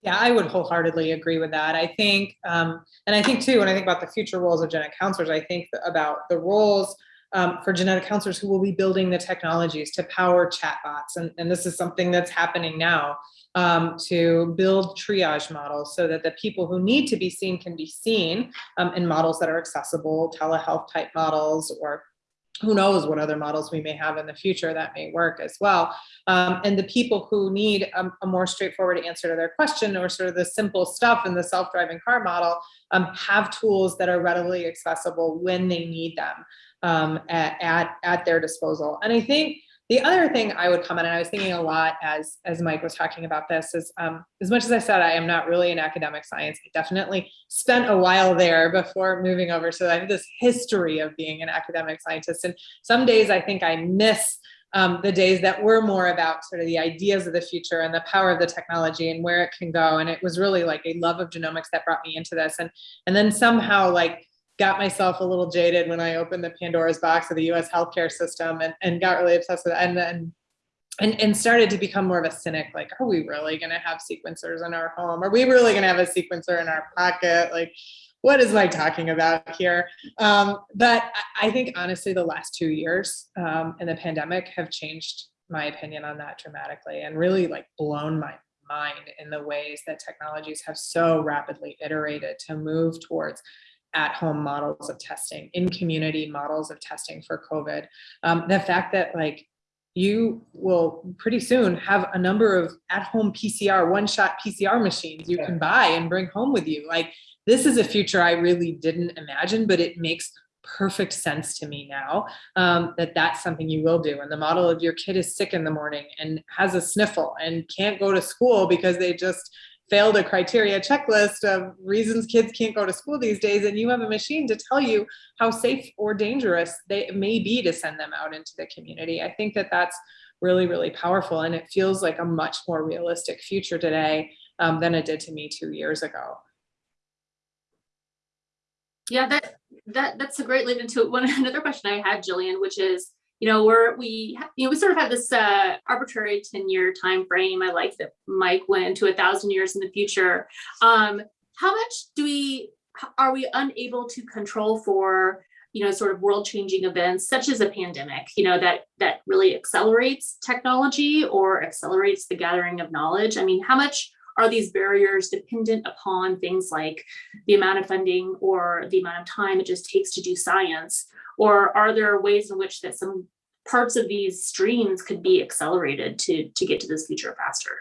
Yeah, I would wholeheartedly agree with that. I think, um, and I think too, when I think about the future roles of genetic counselors, I think about the roles um, for genetic counselors who will be building the technologies to power chatbots. And, and this is something that's happening now um, to build triage models so that the people who need to be seen can be seen um, in models that are accessible, telehealth type models, or who knows what other models we may have in the future that may work as well. Um, and the people who need a, a, more straightforward answer to their question or sort of the simple stuff in the self-driving car model um, have tools that are readily accessible when they need them um, at, at, at their disposal. And I think the other thing I would comment, and I was thinking a lot as, as Mike was talking about this, is um, as much as I said I am not really in academic science, I definitely spent a while there before moving over. So I have this history of being an academic scientist. And some days I think I miss um, the days that were more about sort of the ideas of the future and the power of the technology and where it can go. And it was really like a love of genomics that brought me into this. And, and then somehow like got myself a little jaded when I opened the Pandora's box of the US healthcare system and, and got really obsessed with it. And then and, and started to become more of a cynic, like, are we really gonna have sequencers in our home? Are we really gonna have a sequencer in our pocket? Like, what is Mike talking about here? Um, but I think honestly, the last two years um, and the pandemic have changed my opinion on that dramatically and really like blown my mind in the ways that technologies have so rapidly iterated to move towards at-home models of testing, in community models of testing for COVID. Um, the fact that like you will pretty soon have a number of at-home PCR, one-shot PCR machines you can buy and bring home with you. Like this is a future I really didn't imagine, but it makes perfect sense to me now um, that that's something you will do. And the model of your kid is sick in the morning and has a sniffle and can't go to school because they just failed a criteria checklist of reasons kids can't go to school these days and you have a machine to tell you how safe or dangerous they may be to send them out into the community. I think that that's really really powerful and it feels like a much more realistic future today um, than it did to me two years ago. Yeah that that that's a great lead into one another question i had Gillian which is you know, we're we you know we sort of had this uh, arbitrary 10 year time frame. I like that Mike went into a thousand years in the future. Um, how much do we are we unable to control for you know sort of world changing events such as a pandemic you know that that really accelerates technology or accelerates the gathering of knowledge i mean how much are these barriers dependent upon things like the amount of funding or the amount of time it just takes to do science or are there ways in which that some parts of these streams could be accelerated to, to get to this future faster?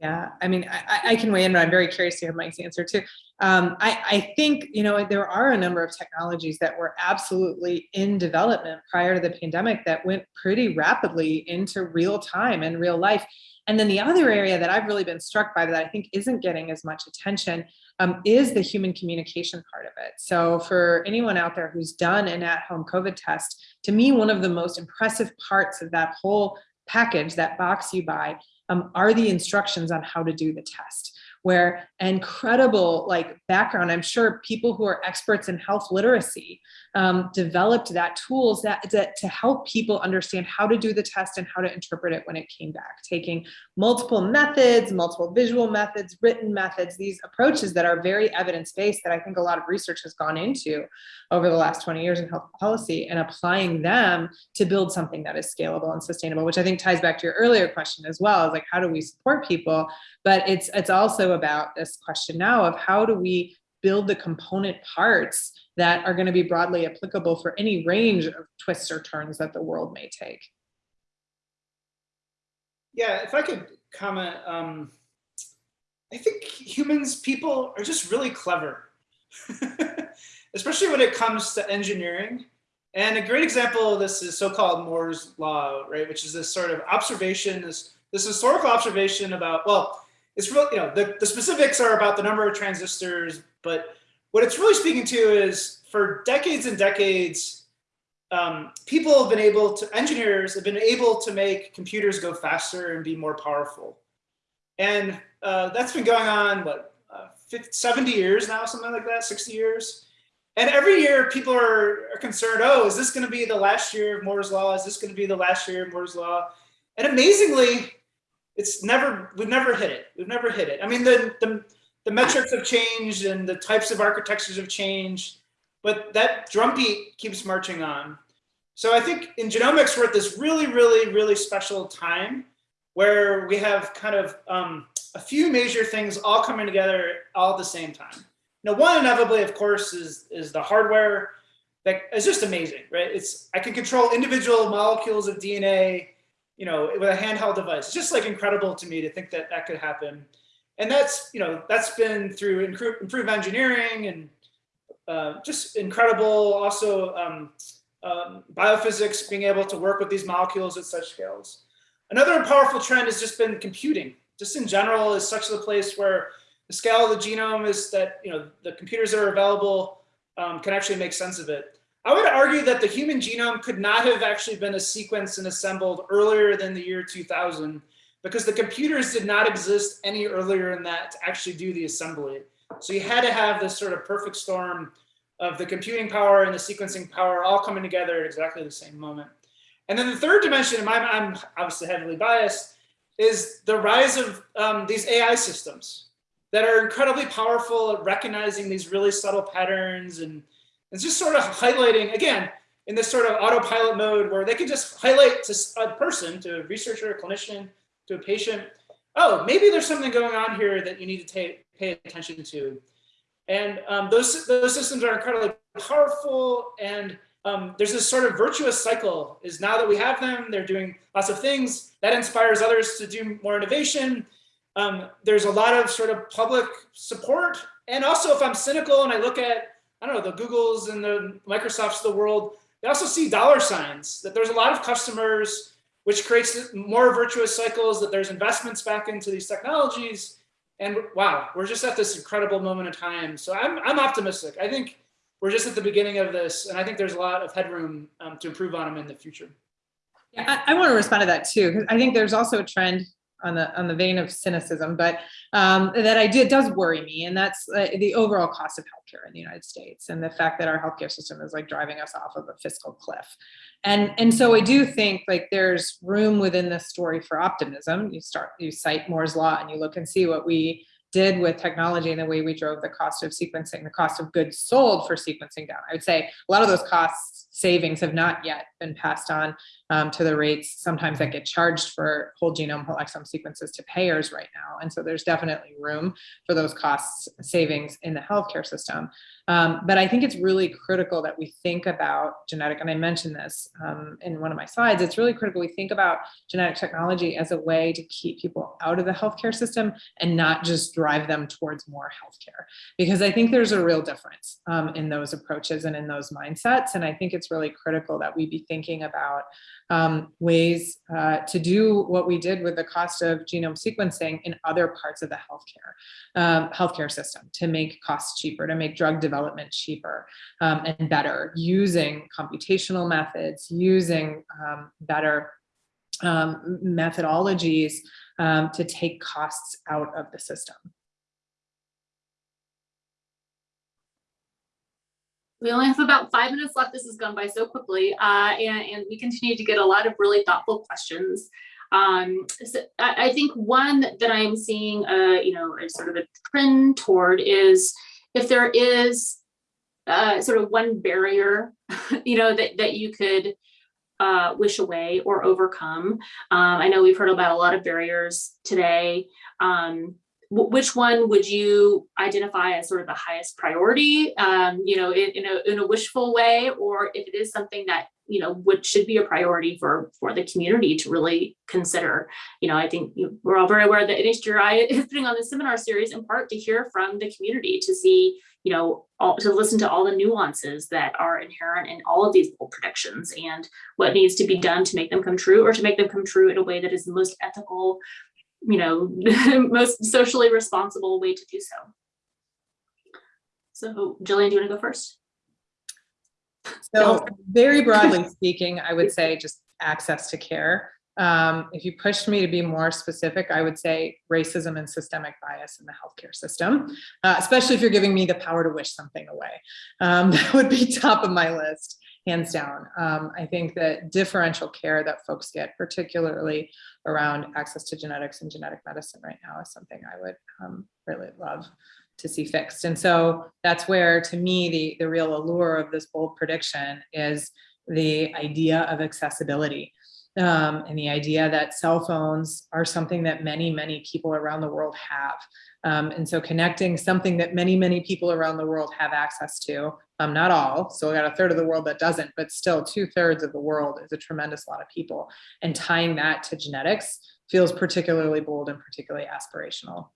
Yeah, I mean, I, I- can weigh in, but I'm very curious to hear Mike's answer too. Um, I, I think, you know, there are a number of technologies that were absolutely in development prior to the pandemic that went pretty rapidly into real time and real life. And then the other area that I've really been struck by that I think isn't getting as much attention um, is the human communication part of it. So for anyone out there who's done an at-home COVID test, to me, one of the most impressive parts of that whole package, that box you buy, um, are the instructions on how to do the test where incredible like background. I'm sure people who are experts in health literacy um, developed that tools that, that to help people understand how to do the test and how to interpret it when it came back taking multiple methods multiple visual methods written methods these approaches that are very evidence-based that i think a lot of research has gone into over the last 20 years in health policy and applying them to build something that is scalable and sustainable which i think ties back to your earlier question as well is like how do we support people? But it's it's also about this question now of how do we build the component parts that are going to be broadly applicable for any range of twists or turns that the world may take. Yeah, if I could comment, um, I think humans, people are just really clever, especially when it comes to engineering. And a great example of this is so-called Moore's law, right? Which is this sort of observation, this, this historical observation about, well, it's real, you know, the, the specifics are about the number of transistors, but what it's really speaking to is for decades and decades, um, people have been able to, engineers have been able to make computers go faster and be more powerful. And uh, that's been going on, what, uh, 50, 70 years now, something like that, 60 years. And every year people are, are concerned, oh, is this gonna be the last year of Moore's Law? Is this gonna be the last year of Moore's Law? And amazingly, it's never, we've never hit it. We've never hit it. I mean, the, the, the metrics have changed and the types of architectures have changed, but that drumbeat keeps marching on. So I think in genomics, we're at this really, really, really special time where we have kind of um, a few major things all coming together all at the same time. Now, one inevitably, of course, is, is the hardware that is just amazing, right? It's I can control individual molecules of DNA, you know, with a handheld device. Just like incredible to me to think that that could happen. And that's, you know, that's been through improved engineering and uh, just incredible also um, um, biophysics, being able to work with these molecules at such scales. Another powerful trend has just been computing. Just in general is such a place where the scale of the genome is that, you know, the computers that are available um, can actually make sense of it. I would argue that the human genome could not have actually been a sequenced and assembled earlier than the year 2000 because the computers did not exist any earlier than that to actually do the assembly. So you had to have this sort of perfect storm of the computing power and the sequencing power all coming together at exactly the same moment. And then the third dimension, and I'm obviously heavily biased, is the rise of um, these AI systems that are incredibly powerful at recognizing these really subtle patterns and it's just sort of highlighting, again, in this sort of autopilot mode where they can just highlight to a person, to a researcher, a clinician, to a patient, oh, maybe there's something going on here that you need to pay attention to. And um, those, those systems are incredibly powerful and um, there's this sort of virtuous cycle is now that we have them, they're doing lots of things that inspires others to do more innovation. Um, there's a lot of sort of public support. And also if I'm cynical and I look at, I don't know, the Googles and the Microsofts of the world, they also see dollar signs that there's a lot of customers which creates more virtuous cycles that there's investments back into these technologies. And wow, we're just at this incredible moment of time. So I'm, I'm optimistic. I think we're just at the beginning of this. And I think there's a lot of headroom um, to improve on them in the future. Yeah, I, I want to respond to that too, because I think there's also a trend on the on the vein of cynicism, but um, that idea does worry me, and that's uh, the overall cost of healthcare in the United States, and the fact that our healthcare system is like driving us off of a fiscal cliff, and and so I do think like there's room within this story for optimism. You start you cite Moore's law, and you look and see what we did with technology and the way we drove the cost of sequencing, the cost of goods sold for sequencing down. I would say a lot of those costs savings have not yet been passed on um, to the rates sometimes that get charged for whole genome, whole exome sequences to payers right now. And so there's definitely room for those costs savings in the healthcare system. Um, but I think it's really critical that we think about genetic, and I mentioned this um, in one of my slides, it's really critical we think about genetic technology as a way to keep people out of the healthcare system and not just drive them towards more healthcare. Because I think there's a real difference um, in those approaches and in those mindsets. And I think it's really critical that we be thinking about um, ways uh, to do what we did with the cost of genome sequencing in other parts of the healthcare um, healthcare system to make costs cheaper, to make drug development cheaper um, and better, using computational methods, using um, better um, methodologies um, to take costs out of the system. We only have about five minutes left. This has gone by so quickly, uh, and, and we continue to get a lot of really thoughtful questions. Um, so I, I, think one that I'm seeing, uh, you know, sort of a trend toward is if there is uh, sort of one barrier, you know, that, that you could uh, wish away or overcome. Um, I know we've heard about a lot of barriers today. Um, which one would you identify as sort of the highest priority, um, you know, in, in, a, in a wishful way, or if it is something that, you know, would should be a priority for, for the community to really consider. You know, I think we're all very aware that NHGRI is putting on this seminar series in part to hear from the community to see, you know, all, to listen to all the nuances that are inherent in all of these bold predictions and what needs to be done to make them come true or to make them come true in a way that is the most ethical, you know, most socially responsible way to do so. So Gillian, do you want to go first? So very broadly speaking, I would say just access to care. Um, if you pushed me to be more specific, I would say racism and systemic bias in the healthcare system, uh, especially if you're giving me the power to wish something away. Um, that would be top of my list hands down. Um, I think that differential care that folks get, particularly around access to genetics and genetic medicine right now is something I would um, really love to see fixed. And so that's where, to me, the, the real allure of this bold prediction is the idea of accessibility. Um, and the idea that cell phones are something that many, many people around the world have. Um, and so connecting something that many, many people around the world have access to, um, not all, so we got a third of the world that doesn't, but still two thirds of the world is a tremendous lot of people. And tying that to genetics feels particularly bold and particularly aspirational.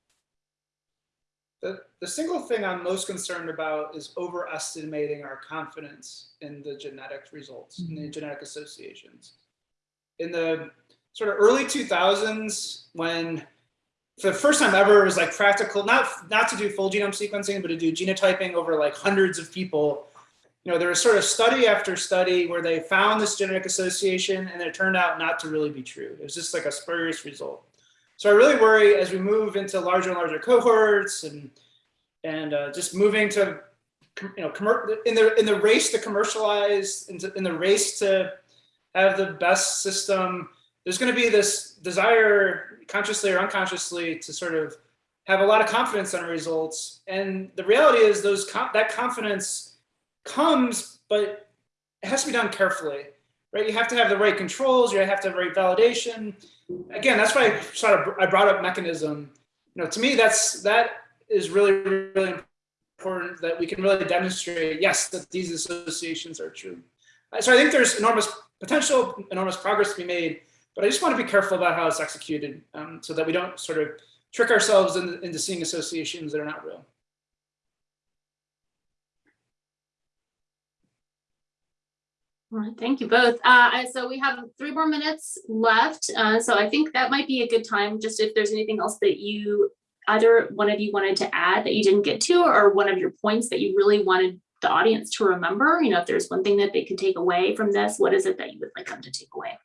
The, the single thing I'm most concerned about is overestimating our confidence in the genetic results, mm -hmm. in the mm-hmm. genetic associations in the sort of early 2000s when for the first time ever it was like practical, not, not to do full genome sequencing, but to do genotyping over like hundreds of people. You know, there was sort of study after study where they found this genetic association and it turned out not to really be true. It was just like a spurious result. So I really worry as we move into larger and larger cohorts and and uh, just moving to you know in the in the race to commercialize in, in the race to have the best system. There's going to be this desire, consciously or unconsciously, to sort of have a lot of confidence on results. And the reality is those that confidence comes, but it has to be done carefully, right? You have to have the right controls. You have to have the right validation. Again, that's why I sort of I brought up mechanism. You know, to me, that's that is really really important that we can really demonstrate yes that these associations are true. So I think there's enormous potential, enormous progress to be made, but I just want to be careful about how it's executed um, so that we don't sort of trick ourselves into, into seeing associations that are not real. All right, thank you both. Uh, so we have three more minutes left. Uh, so I think that might be a good time, just if there's anything else that you, either one of you wanted to add that you didn't get to, or one of your points that you really wanted the audience to remember? You know, if there's one thing that they can take away from this, what is it that you would like them to take away?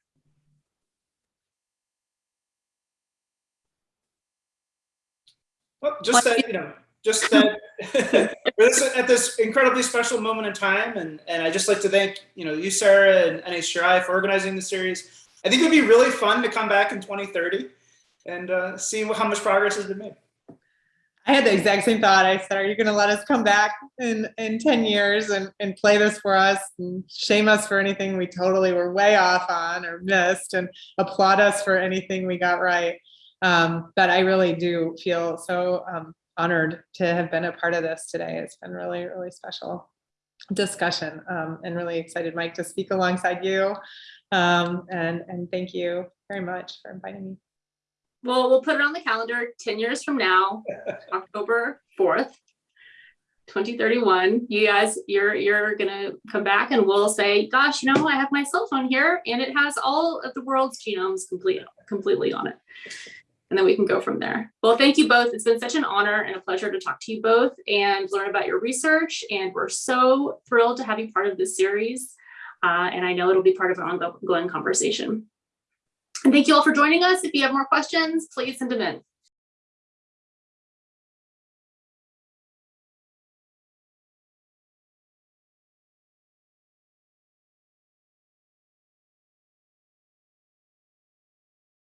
Well, just that, you know, just that this, at this incredibly special moment in time, and, and I just like to thank, you know, you, Sarah, and NHGRI for organizing the series. I think it would be really fun to come back in 2030 and uh, see how much progress has been made. I had the exact same thought. I said, are you going to let us come back in, in 10 years and, and play this for us and shame us for anything we totally were way off on or missed and applaud us for anything we got right? Um, but I really do feel so um, honored to have been a part of this today. It's been really, really special discussion um, and really excited, Mike, to speak alongside you. Um, and, and thank you very much for inviting me. Well, we'll put it on the calendar 10 years from now, October 4th, 2031. You guys, you're you're gonna come back and we'll say, gosh, you know, I have my cell phone here and it has all of the world's genomes complete completely on it. And then we can go from there. Well, thank you both. It's been such an honor and a pleasure to talk to you both and learn about your research. And we're so thrilled to have you part of this series. Uh, and I know it'll be part of an ongoing conversation. And thank you all for joining us. If you have more questions, please send them in.